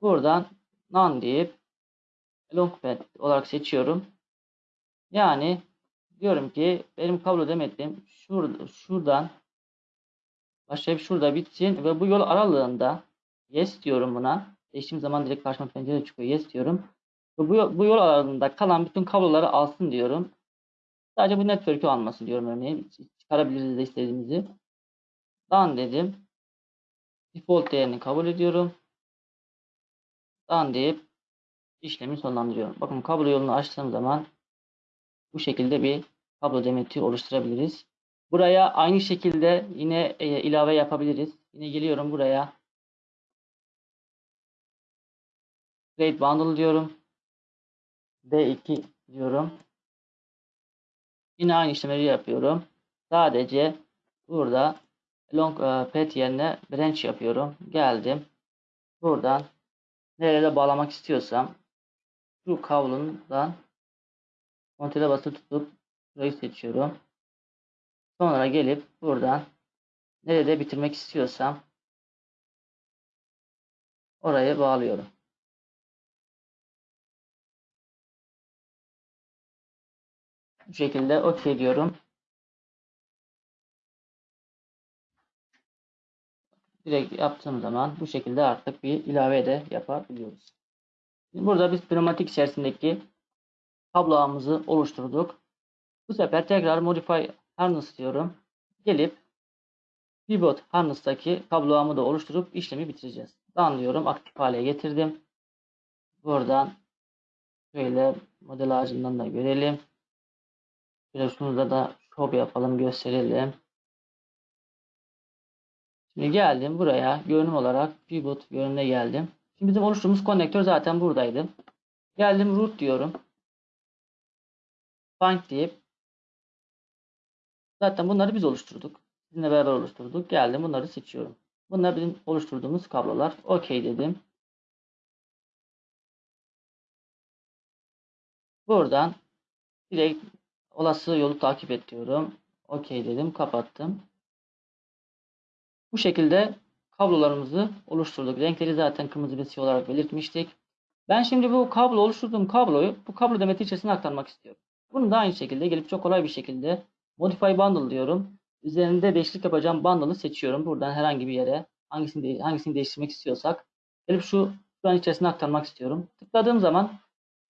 Buradan none deyip long pad olarak seçiyorum. Yani diyorum ki benim kablo demetim şurada, şuradan başlayıp şurada bitsin ve bu yol aralığında yes diyorum buna. Seçtiğim zaman direkt karşıma pencere çıkıyor. Yes diyorum. Ve bu, bu yol aralığında kalan bütün kabloları alsın diyorum. Sadece bu network'ü alması diyorum örneğin. Çıkarabiliriz de istediğimizi. Done dedim. Default değerini kabul ediyorum. Done deyip işlemi sonlandırıyorum. Bakın kablo yolunu açtığım zaman bu şekilde bir kablo demeti oluşturabiliriz. Buraya aynı şekilde yine e, ilave yapabiliriz. Yine geliyorum buraya. Create bundle diyorum. D2 diyorum. Yine aynı işlemleri yapıyorum. Sadece burada long e, path yerine branch yapıyorum. Geldim. Buradan nereye bağlamak istiyorsam şu kablondan kontrole basılı tutup burayı seçiyorum. Sonra gelip buradan nerede bitirmek istiyorsam oraya bağlıyorum. Bu şekilde OK diyorum. Direkt yaptığım zaman bu şekilde artık bir ilave de yapabiliyoruz. Burada biz pneumatik içerisindeki kablo oluşturduk. Bu sefer tekrar modify harness diyorum. Gelip pivot harness'taki kablo ağımı da oluşturup işlemi bitireceğiz. Done diyorum. Aktif hale getirdim. Buradan şöyle model ağacından da görelim. Şöyle şunu da show yapalım gösterelim. Şimdi geldim buraya görünüm olarak pivot görünümüne geldim. Şimdi bizim oluşturduğumuz konnektör zaten buradaydı. Geldim root diyorum. Find deyip zaten bunları biz oluşturduk. Sizinle beraber oluşturduk. Geldim bunları seçiyorum. Bunlar bizim oluşturduğumuz kablolar. OK dedim. Buradan direkt olası yolu takip et diyorum. OK dedim. Kapattım. Bu şekilde kablolarımızı oluşturduk. Renkleri zaten kırmızı ve siyah olarak belirtmiştik. Ben şimdi bu kablo oluşturduğum kabloyu bu kablo demeti içerisine aktarmak istiyorum. Bunu da aynı şekilde gelip çok kolay bir şekilde Modify Bundle diyorum. Üzerinde değişiklik yapacağım bundle'ı seçiyorum. Buradan herhangi bir yere hangisini, de, hangisini değiştirmek istiyorsak gelip şu şu an içerisine aktarmak istiyorum. Tıkladığım zaman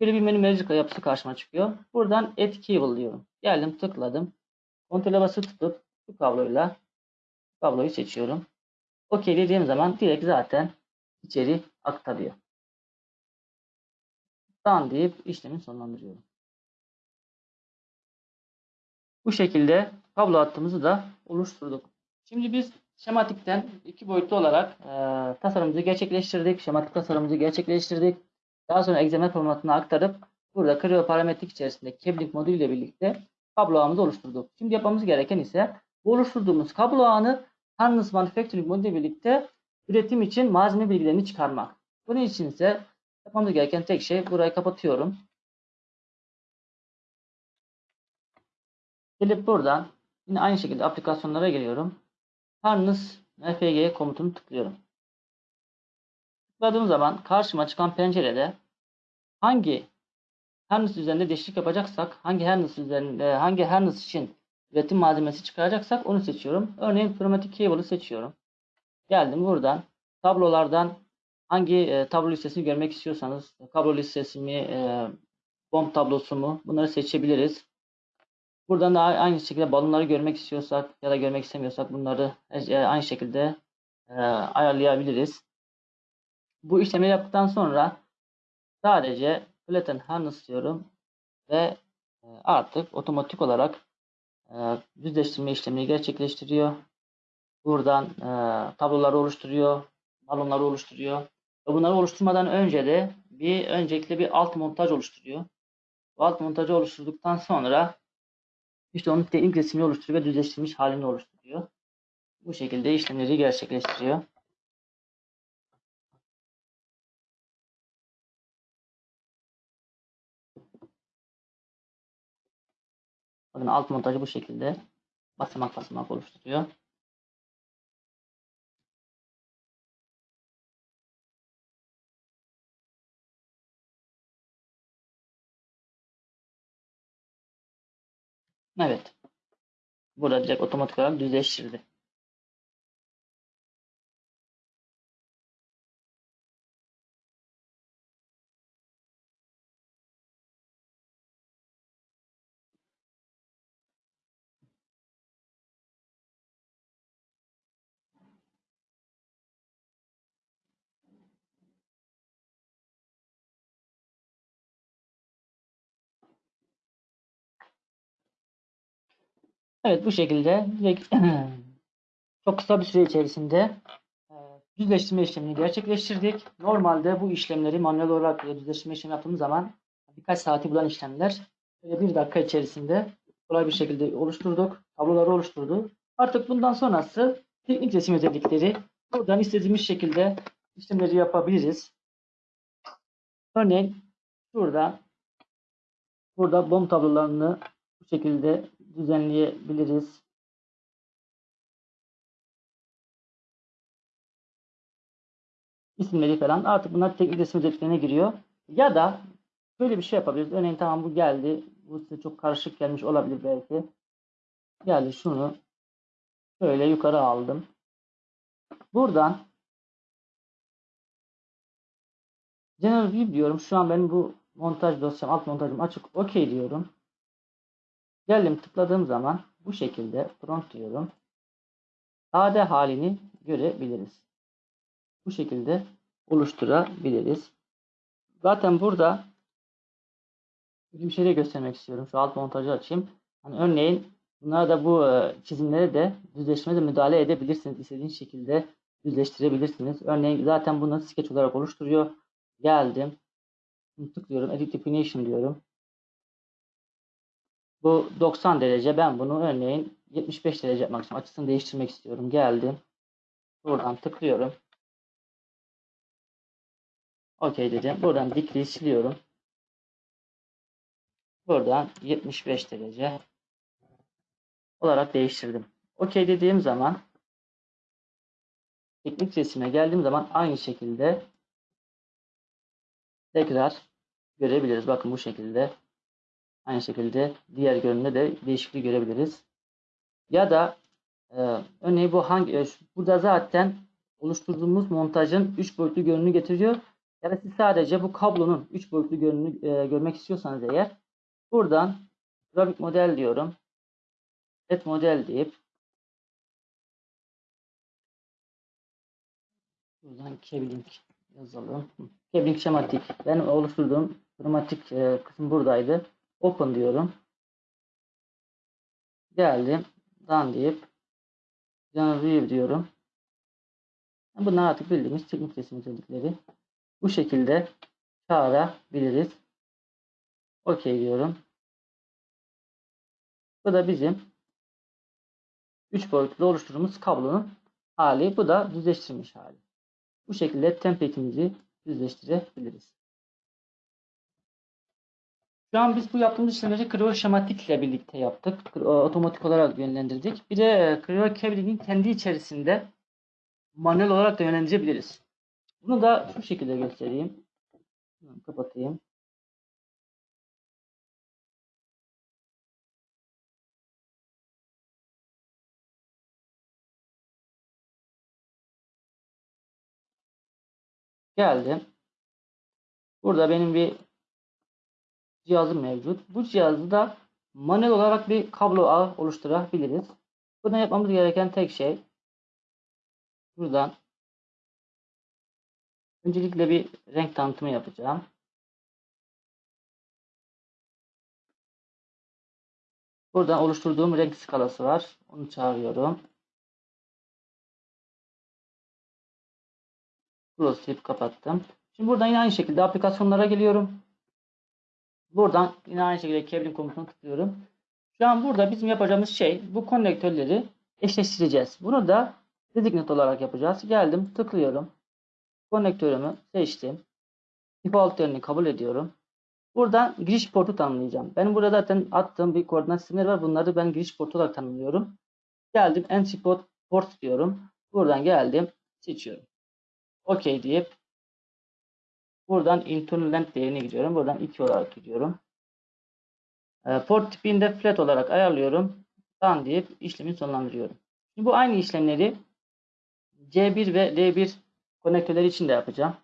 böyle bir menü manager yapısı karşıma çıkıyor. Buradan Add Cable diyorum. Geldim tıkladım. Kontrole basılı tutup bu kabloyla kabloyu seçiyorum. OK dediğim zaman direkt zaten içeri aktarıyor. Done deyip işlemi sonlandırıyorum. Bu şekilde kablo hattımızı da oluşturduk. Şimdi biz şematikten iki boyutlu olarak e, tasarımımızı gerçekleştirdik. Şematik tasarımımızı gerçekleştirdik. Daha sonra XML formatına aktarıp burada Creo parametrik içerisinde cabling modülü ile birlikte kablo ağımızı oluşturduk. Şimdi yapmamız gereken ise bu oluşturduğumuz kablo ağını Harness Manufacturing modülü birlikte üretim için malzeme bilgilerini çıkarmak. Bunun için ise yapmamız gereken tek şey burayı kapatıyorum. Gelip buradan yine aynı şekilde aplikasyonlara geliyorum. Harness MFG komutunu tıklıyorum. Tıkladığım zaman karşıma çıkan pencerede hangi harness üzerinde değişiklik yapacaksak, hangi harness üzerinde, hangi harness için üretim malzemesi çıkaracaksak onu seçiyorum. Örneğin pneumatik cable'ı seçiyorum. Geldim buradan tablolardan hangi e, tablo listesini görmek istiyorsanız kablo listesi mi, e, bomb tablosu mu bunları seçebiliriz. Buradan da aynı şekilde balonları görmek istiyorsak ya da görmek istemiyorsak bunları e, aynı şekilde e, ayarlayabiliriz. Bu işlemi yaptıktan sonra sadece flatten harness diyorum ve e, artık otomatik olarak düzleştirme işlemini gerçekleştiriyor. Buradan tabloları oluşturuyor, balonları oluşturuyor. Bunları oluşturmadan önce de bir öncelikle bir alt montaj oluşturuyor. Bu alt montajı oluşturduktan sonra işte onun teknik resmini oluşturuyor ve düzleştirilmiş halini oluşturuyor. Bu şekilde işlemleri gerçekleştiriyor. Bakın alt montajı bu şekilde basamak basamak oluşturuyor. Evet. Burada direkt otomatik olarak düzleştirdi. Evet bu şekilde çok kısa bir süre içerisinde e, düzleştirme işlemini gerçekleştirdik. Normalde bu işlemleri manuel olarak düzleştirme işlemi yaptığımız zaman birkaç saati bulan işlemler böyle bir dakika içerisinde kolay bir şekilde oluşturduk. Tabloları oluşturdu. Artık bundan sonrası teknik resim özellikleri. Buradan istediğimiz şekilde işlemleri yapabiliriz. Örneğin şurada burada bom tablolarını bu şekilde düzenleyebiliriz. İsimleri falan artık bunlar teknik resim özelliklerine giriyor. Ya da böyle bir şey yapabiliriz. Örneğin tamam bu geldi. Bu size çok karışık gelmiş olabilir belki. Geldi şunu şöyle yukarı aldım. Buradan General View diyorum. Şu an benim bu montaj dosyam, alt montajım açık. OK diyorum. Geldim tıkladığım zaman bu şekilde front diyorum. AD halini görebiliriz. Bu şekilde oluşturabiliriz. Zaten burada bir şey de göstermek istiyorum. Şu alt montajı açayım. Hani örneğin bunlara da bu e, çizimleri de düzleşmede müdahale edebilirsiniz. İstediğiniz şekilde düzleştirebilirsiniz. Örneğin zaten bunu sketch olarak oluşturuyor. Geldim. Tıklıyorum. Edit Definition diyorum. Bu 90 derece. Ben bunu örneğin 75 derece yapmak istiyorum. Açısını değiştirmek istiyorum. Geldim. Buradan tıklıyorum. OK dedim. Buradan dikliği siliyorum. Buradan 75 derece olarak değiştirdim. OK dediğim zaman teknik resime geldiğim zaman aynı şekilde tekrar görebiliriz. Bakın bu şekilde. Aynı şekilde diğer görünümde de değişikliği görebiliriz. Ya da e, örneğin bu hangi e, burada zaten oluşturduğumuz montajın 3 boyutlu görünümünü getiriyor. Ya da siz sadece bu kablonun 3 boyutlu görünümünü e, görmek istiyorsanız eğer buradan grafik model diyorum. Et model deyip buradan Kevlink yazalım. Kevlink şematik. Ben oluşturduğum şematik e, kısım buradaydı. Open diyorum. Geldim. Done deyip General View diyorum. Bunlar artık bildiğimiz teknik resim özellikleri. Bu şekilde çağırabiliriz. OK diyorum. Bu da bizim 3 boyutlu oluşturduğumuz kablonun hali. Bu da düzleştirilmiş hali. Bu şekilde template'imizi düzleştirebiliriz. Şu an biz bu yaptığımız işlemleri Creo şematik ile birlikte yaptık. Otomatik olarak yönlendirdik. Bir de Creo Cabling'in kendi içerisinde manuel olarak da yönlendirebiliriz. Bunu da şu şekilde göstereyim. Kapatayım. Geldim. Burada benim bir cihazım mevcut. Bu cihazı da manuel olarak bir kablo ağı oluşturabiliriz. Buradan yapmamız gereken tek şey buradan öncelikle bir renk tanıtımı yapacağım. Buradan oluşturduğum renk skalası var. Onu çağırıyorum. Deyip kapattım. Şimdi buradan yine aynı şekilde aplikasyonlara geliyorum. Buradan yine aynı şekilde cabling komutuna tıklıyorum. Şu an burada bizim yapacağımız şey bu konnektörleri eşleştireceğiz. Bunu da designate olarak yapacağız. Geldim tıklıyorum. Konnektörümü seçtim. Default yerini kabul ediyorum. Buradan giriş portu tanımlayacağım. Benim burada zaten attığım bir koordinat sistemleri var. Bunları ben giriş portu olarak tanımlıyorum. Geldim entry port, port diyorum. Buradan geldim seçiyorum. OK deyip buradan internal length değerine gidiyorum. Buradan 2 olarak gidiyorum. Port tipini de flat olarak ayarlıyorum. Done deyip işlemi sonlandırıyorum. Şimdi bu aynı işlemleri C1 ve D1 konektörleri için de yapacağım.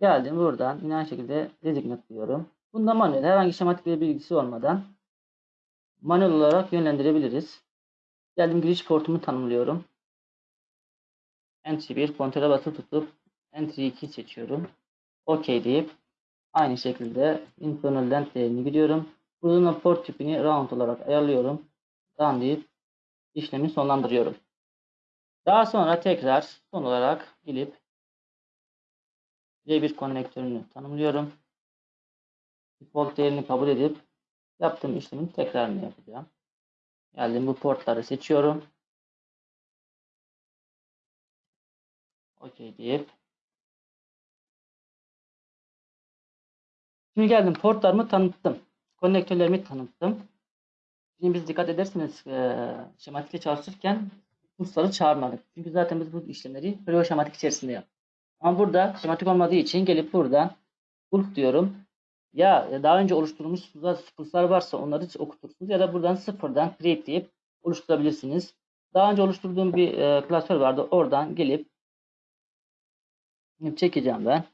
Geldim buradan yine aynı şekilde designate diyorum. Bunda manuel herhangi şematik bir bilgisi olmadan manuel olarak yönlendirebiliriz. Geldim giriş portumu tanımlıyorum. Entry 1 kontrole basılı tutup Entry 2 seçiyorum. OK deyip aynı şekilde internal length değerini giriyorum. Buradan port tipini round olarak ayarlıyorum. Done deyip işlemi sonlandırıyorum. Daha sonra tekrar son olarak gelip C1 konnektörünü tanımlıyorum. Default değerini kabul edip yaptığım işlemin tekrarını yapacağım. Geldim bu portları seçiyorum. OK deyip Şimdi geldim portlarımı tanıttım. Konnektörlerimi tanıttım. Şimdi biz dikkat ederseniz e, şematikle çalışırken kursları çağırmadık. Çünkü zaten biz bu işlemleri Creo şematik içerisinde yaptık. Ama burada şematik olmadığı için gelip buradan bulk diyorum. Ya daha önce oluşturulmuş kurslar varsa onları okutursunuz ya da buradan sıfırdan create deyip oluşturabilirsiniz. Daha önce oluşturduğum bir e, klasör vardı. Oradan gelip çekeceğim ben.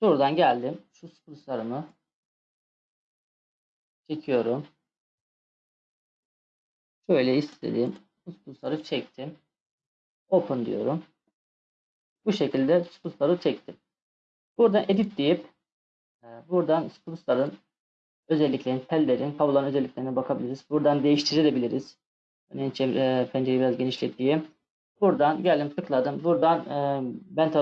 Şuradan geldim. Şu spruce'larımı çekiyorum. Şöyle istediğim spruce'ları çektim. Open diyorum. Bu şekilde spruce'ları çektim. Buradan edit deyip e, buradan spruce'ların özelliklerini, tellerin, kabloların özelliklerine bakabiliriz. Buradan değiştirebiliriz. Örneğin çevre, pencereyi biraz genişleteyim. Buradan geldim tıkladım. Buradan e, bent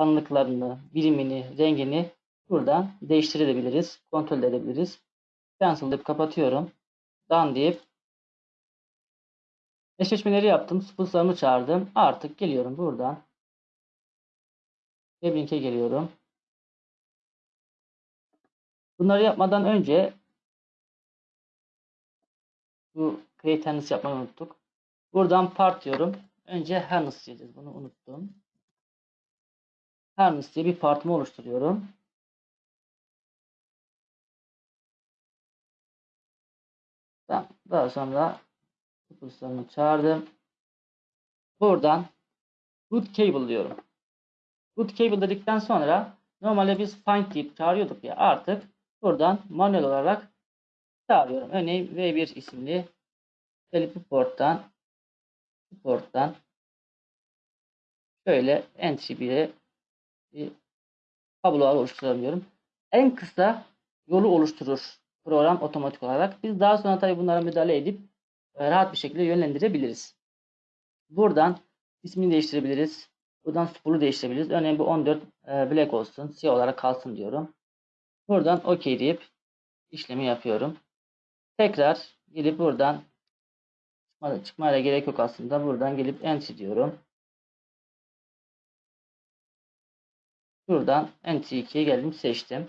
kalınlıklarını, birimini, rengini buradan değiştirebiliriz. Kontrol edebiliriz. Cancel deyip kapatıyorum. Done deyip eşleşmeleri yaptım. Spulslarımı çağırdım. Artık geliyorum buradan. Weblink'e geliyorum. Bunları yapmadan önce bu create yapmayı unuttuk. Buradan part diyorum. Önce harness diyeceğiz. Bunu unuttum. Harness diye bir partımı oluşturuyorum. Daha sonra kurslarını çağırdım. Buradan root cable diyorum. Root cable dedikten sonra normalde biz find deyip çağırıyorduk ya artık buradan manuel olarak çağırıyorum. Örneğin V1 isimli gelip porttan porttan şöyle entry 1'e bir kablolar oluşturabiliyorum. En kısa yolu oluşturur program otomatik olarak. Biz daha sonra tabii bunlara müdahale edip e, rahat bir şekilde yönlendirebiliriz. Buradan ismini değiştirebiliriz. Buradan spool'u değiştirebiliriz. Örneğin bu 14 e, black olsun. Siyah olarak kalsın diyorum. Buradan OK deyip işlemi yapıyorum. Tekrar gelip buradan çıkmaya gerek yok aslında. Buradan gelip enter diyorum. Buradan enter 2'ye geldim seçtim.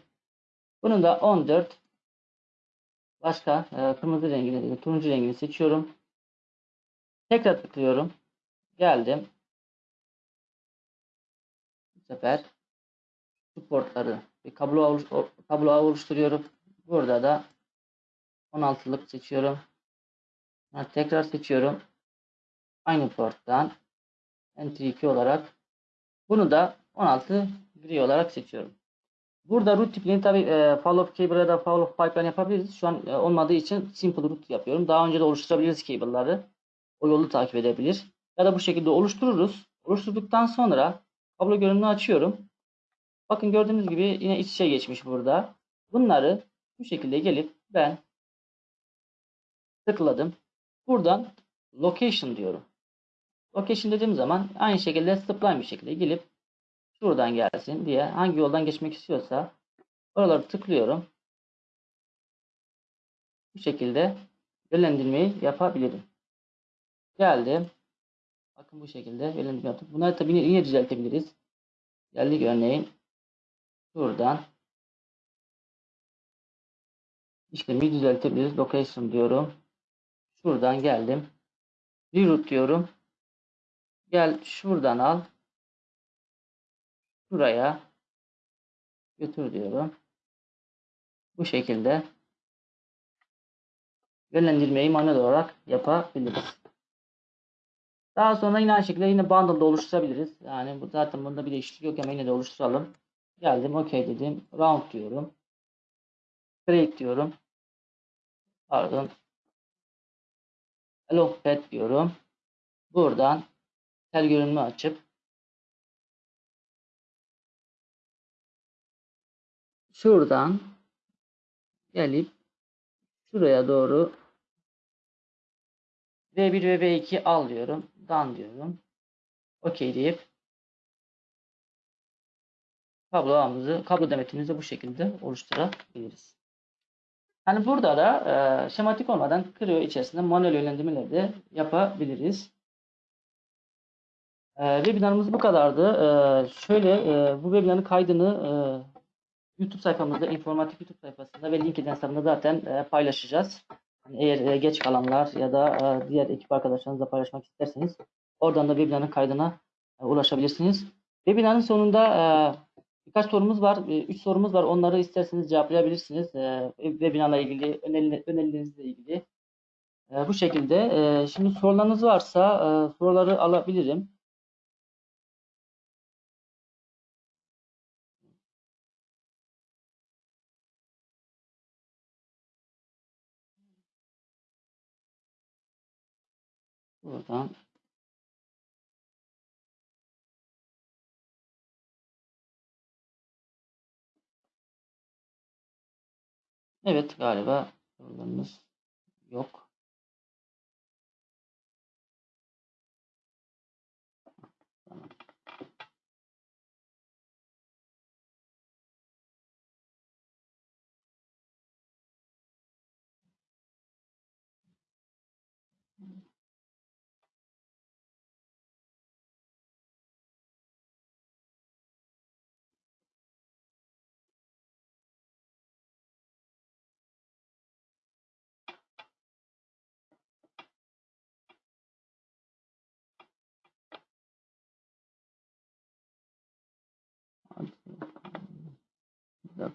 Bunun da 14 başka e, kırmızı rengini, turuncu rengini seçiyorum. Tekrar tıklıyorum. Geldim. Bu sefer şu portları bir kablo, oluş, kablo oluşturuyorum. Burada da 16'lık seçiyorum. Tekrar seçiyorum. Aynı porttan Enter 2 olarak bunu da 16 gri olarak seçiyorum. Burada root tipini tabi e, cable ya da follow pipeline yapabiliriz. Şu an e, olmadığı için simple root yapıyorum. Daha önce de oluşturabiliriz cable'ları. O yolu takip edebilir. Ya da bu şekilde oluştururuz. Oluşturduktan sonra kablo görünümünü açıyorum. Bakın gördüğünüz gibi yine iç içe geçmiş burada. Bunları bu şekilde gelip ben tıkladım. Buradan location diyorum. Location dediğim zaman aynı şekilde spline bir şekilde gelip şuradan gelsin diye hangi yoldan geçmek istiyorsa oraları tıklıyorum. Bu şekilde yönlendirmeyi yapabilirim. Geldim. Bakın bu şekilde yönlendirme yaptık. Bunları tabii yine, düzeltebiliriz. Geldik örneğin şuradan işlemi düzeltebiliriz. Location diyorum. Şuradan geldim. Reroute diyorum. Gel şuradan al. Şuraya götür diyorum. Bu şekilde yönlendirmeyi manuel olarak yapabiliriz. Daha sonra yine aynı şekilde yine bundle'da oluşturabiliriz. Yani bu zaten bunda bir değişiklik yok ama yine de oluşturalım. Geldim OK dedim. Round diyorum. Create diyorum. Pardon. Hello pet diyorum. Buradan tel görünümü açıp şuradan gelip şuraya doğru V1 ve V2 al diyorum. Done diyorum. OK deyip kablo ağımızı, kablo demetimizi bu şekilde oluşturabiliriz. Yani burada da e, şematik olmadan Creo içerisinde manuel yönlendirmeleri de yapabiliriz. E, webinarımız bu kadardı. E, şöyle e, bu webinarın kaydını e, YouTube sayfamızda, informatik YouTube sayfasında ve LinkedIn hesabında zaten e, paylaşacağız. Yani eğer e, geç kalanlar ya da e, diğer ekip arkadaşlarınızla paylaşmak isterseniz oradan da webinarın kaydına e, ulaşabilirsiniz. Webinarın sonunda e, birkaç sorumuz var. 3 sorumuz var. Onları isterseniz cevaplayabilirsiniz. E, webinarla ilgili, öneri, önerilerinizle ilgili. E, bu şekilde. E, şimdi sorularınız varsa e, soruları alabilirim. Buradan Evet galiba sorularımız yok.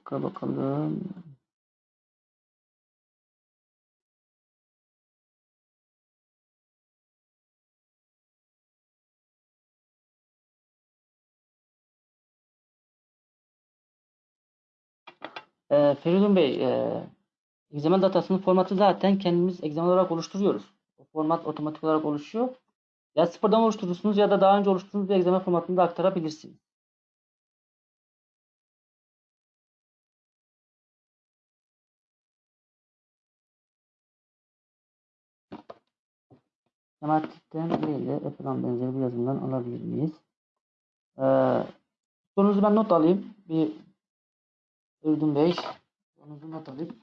Dakika bakalım. Ee, Feridun Bey, e, XML datasının formatı zaten kendimiz XML olarak oluşturuyoruz. O format otomatik olarak oluşuyor. Ya sıfırdan oluşturursunuz ya da daha önce oluşturduğunuz bir XML formatını da aktarabilirsiniz. Değil de Apple'dan benzeri bir yazımdan alabilir miyiz? Ee, sorunuzu ben not alayım. Bir Feridun Bey, sorunuzu not alayım.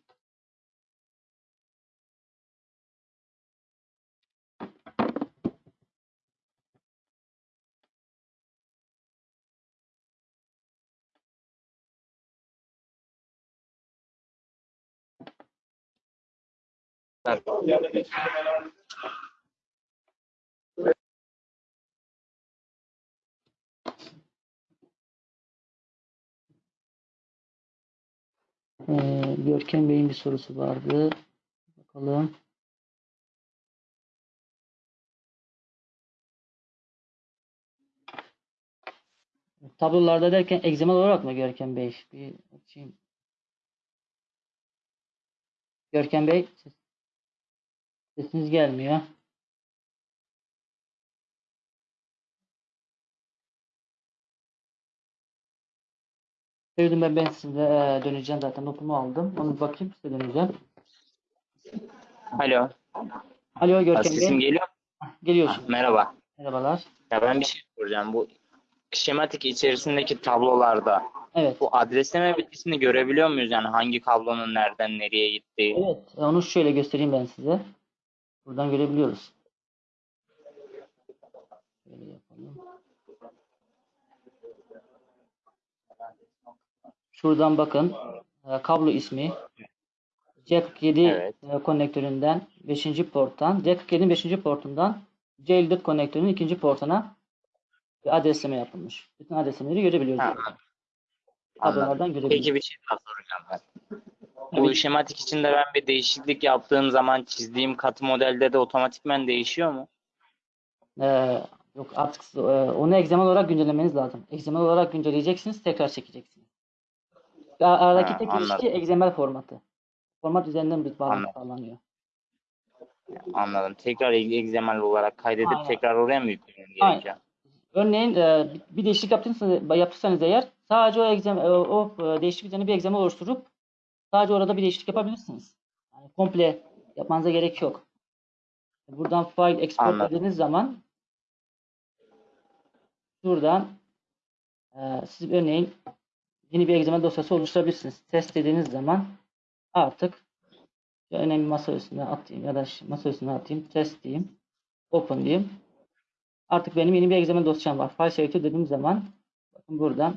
Ee, Görkem Bey'in bir sorusu vardı. Bakalım. Tablolarda derken egzamal olarak mı Görkem Bey? Bir açayım. Görkem Bey ses- sesiniz gelmiyor. Feridun ben, ben size e, döneceğim zaten notumu aldım. Onu bakayım size döneceğim. Alo. Alo Görkem Sesim Bey. geliyor. Geliyor Ha, şimdi. Merhaba. Merhabalar. Ya ben bir şey soracağım. Bu şematik içerisindeki tablolarda Evet. bu adresleme bilgisini görebiliyor muyuz? Yani hangi kablonun nereden nereye gittiği? Evet. Onu şöyle göstereyim ben size. Buradan görebiliyoruz. Şöyle yapalım. Şuradan bakın. e, kablo ismi. C47 Evet. e, konnektöründen 5. porttan C47'nin 5. portundan C54 konnektörünün 2. portuna bir adresleme yapılmış. Bütün adreslemeleri görebiliyoruz. Anladım. Kablolardan görebiliyoruz. Peki bir şey daha soracağım ben. Bu şematik içinde ben bir değişiklik yaptığım zaman çizdiğim katı modelde de otomatikmen değişiyor mu? Ee, yok artık e, onu egzaman olarak güncellemeniz lazım. Egzaman olarak güncelleyeceksiniz, tekrar çekeceksiniz. A- Aradaki Ha, tek anladım. ilişki XML formatı. Format üzerinden bir bağlantı Anladım. sağlanıyor. Anladım. Tekrar XML olarak kaydedip Aynen. tekrar oraya mı yüklemem Aynen. gerekiyor? Örneğin e, bir değişiklik yaptıysanız, yaptıysanız eğer sadece o, egzem, e, o e, değişiklik üzerine bir egzama oluşturup sadece orada bir değişiklik yapabilirsiniz. Yani komple yapmanıza gerek yok. Buradan file export Anladım. dediğiniz zaman şuradan e, siz örneğin yeni bir XML dosyası oluşturabilirsiniz. Test dediğiniz zaman artık önemli masa üstüne atayım ya da masa üstüne atayım. Test diyeyim. Open diyeyim. Artık benim yeni bir XML dosyam var. File selector dediğim zaman bakın buradan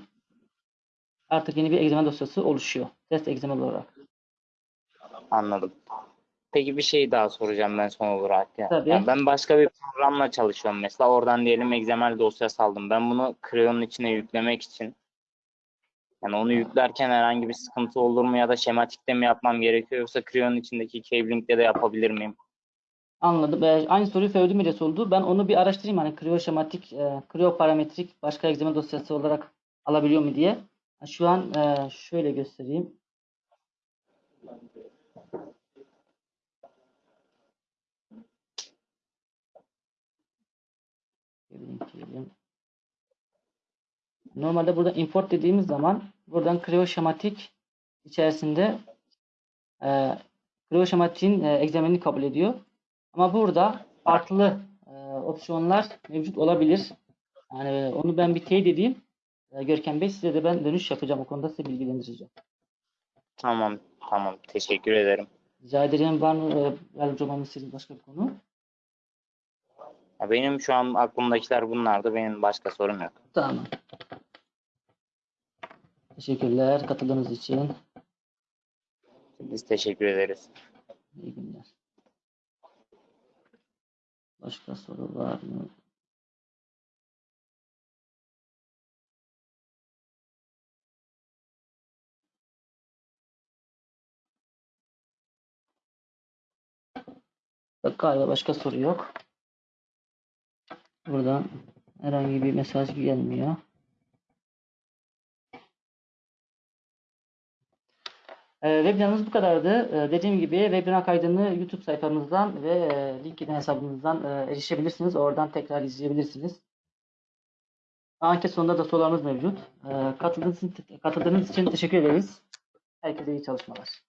artık yeni bir XML dosyası oluşuyor. Test XML olarak. Anladım. Peki bir şey daha soracağım ben son olarak. Ya. Tabii. Ya ben başka bir programla çalışıyorum mesela. Oradan diyelim XML dosyası aldım. Ben bunu Creo'nun içine yüklemek için yani onu yüklerken herhangi bir sıkıntı olur mu ya da şematikte mi yapmam gerekiyor yoksa Creo'nun içindeki cabling'de de yapabilir miyim? Anladım. Ee, aynı soruyu Feodü Miles oldu. Ben onu bir araştırayım. Hani Creo şematik, e, Creo parametrik başka XML dosyası olarak alabiliyor mu diye. Şu an e, şöyle göstereyim. Normalde burada import dediğimiz zaman buradan Creo şematik içerisinde e, Creo şematiğin e, egzaminini kabul ediyor. Ama burada farklı e, opsiyonlar mevcut olabilir. Yani onu ben bir teyit edeyim. E, Görkem Bey size de ben dönüş yapacağım. O konuda size bilgilendireceğim. Tamam, tamam. Teşekkür ederim. Rica ederim. Var mı e, yardımcı olmamı istediğiniz başka bir konu? Benim şu an aklımdakiler bunlardı. Benim başka sorum yok. Tamam. Teşekkürler katıldığınız için. Biz teşekkür ederiz. İyi günler. Başka soru var mı? Bak Galiba başka soru yok. Buradan herhangi bir mesaj gelmiyor. Webinarımız bu kadardı. Ee, Dediğim gibi webinar kaydını YouTube sayfamızdan ve e, LinkedIn hesabımızdan e, erişebilirsiniz. Oradan tekrar izleyebilirsiniz. Anket sonunda da sorularımız mevcut. Ee, Katıldığınız katıldığınız için teşekkür ederiz. Herkese iyi çalışmalar.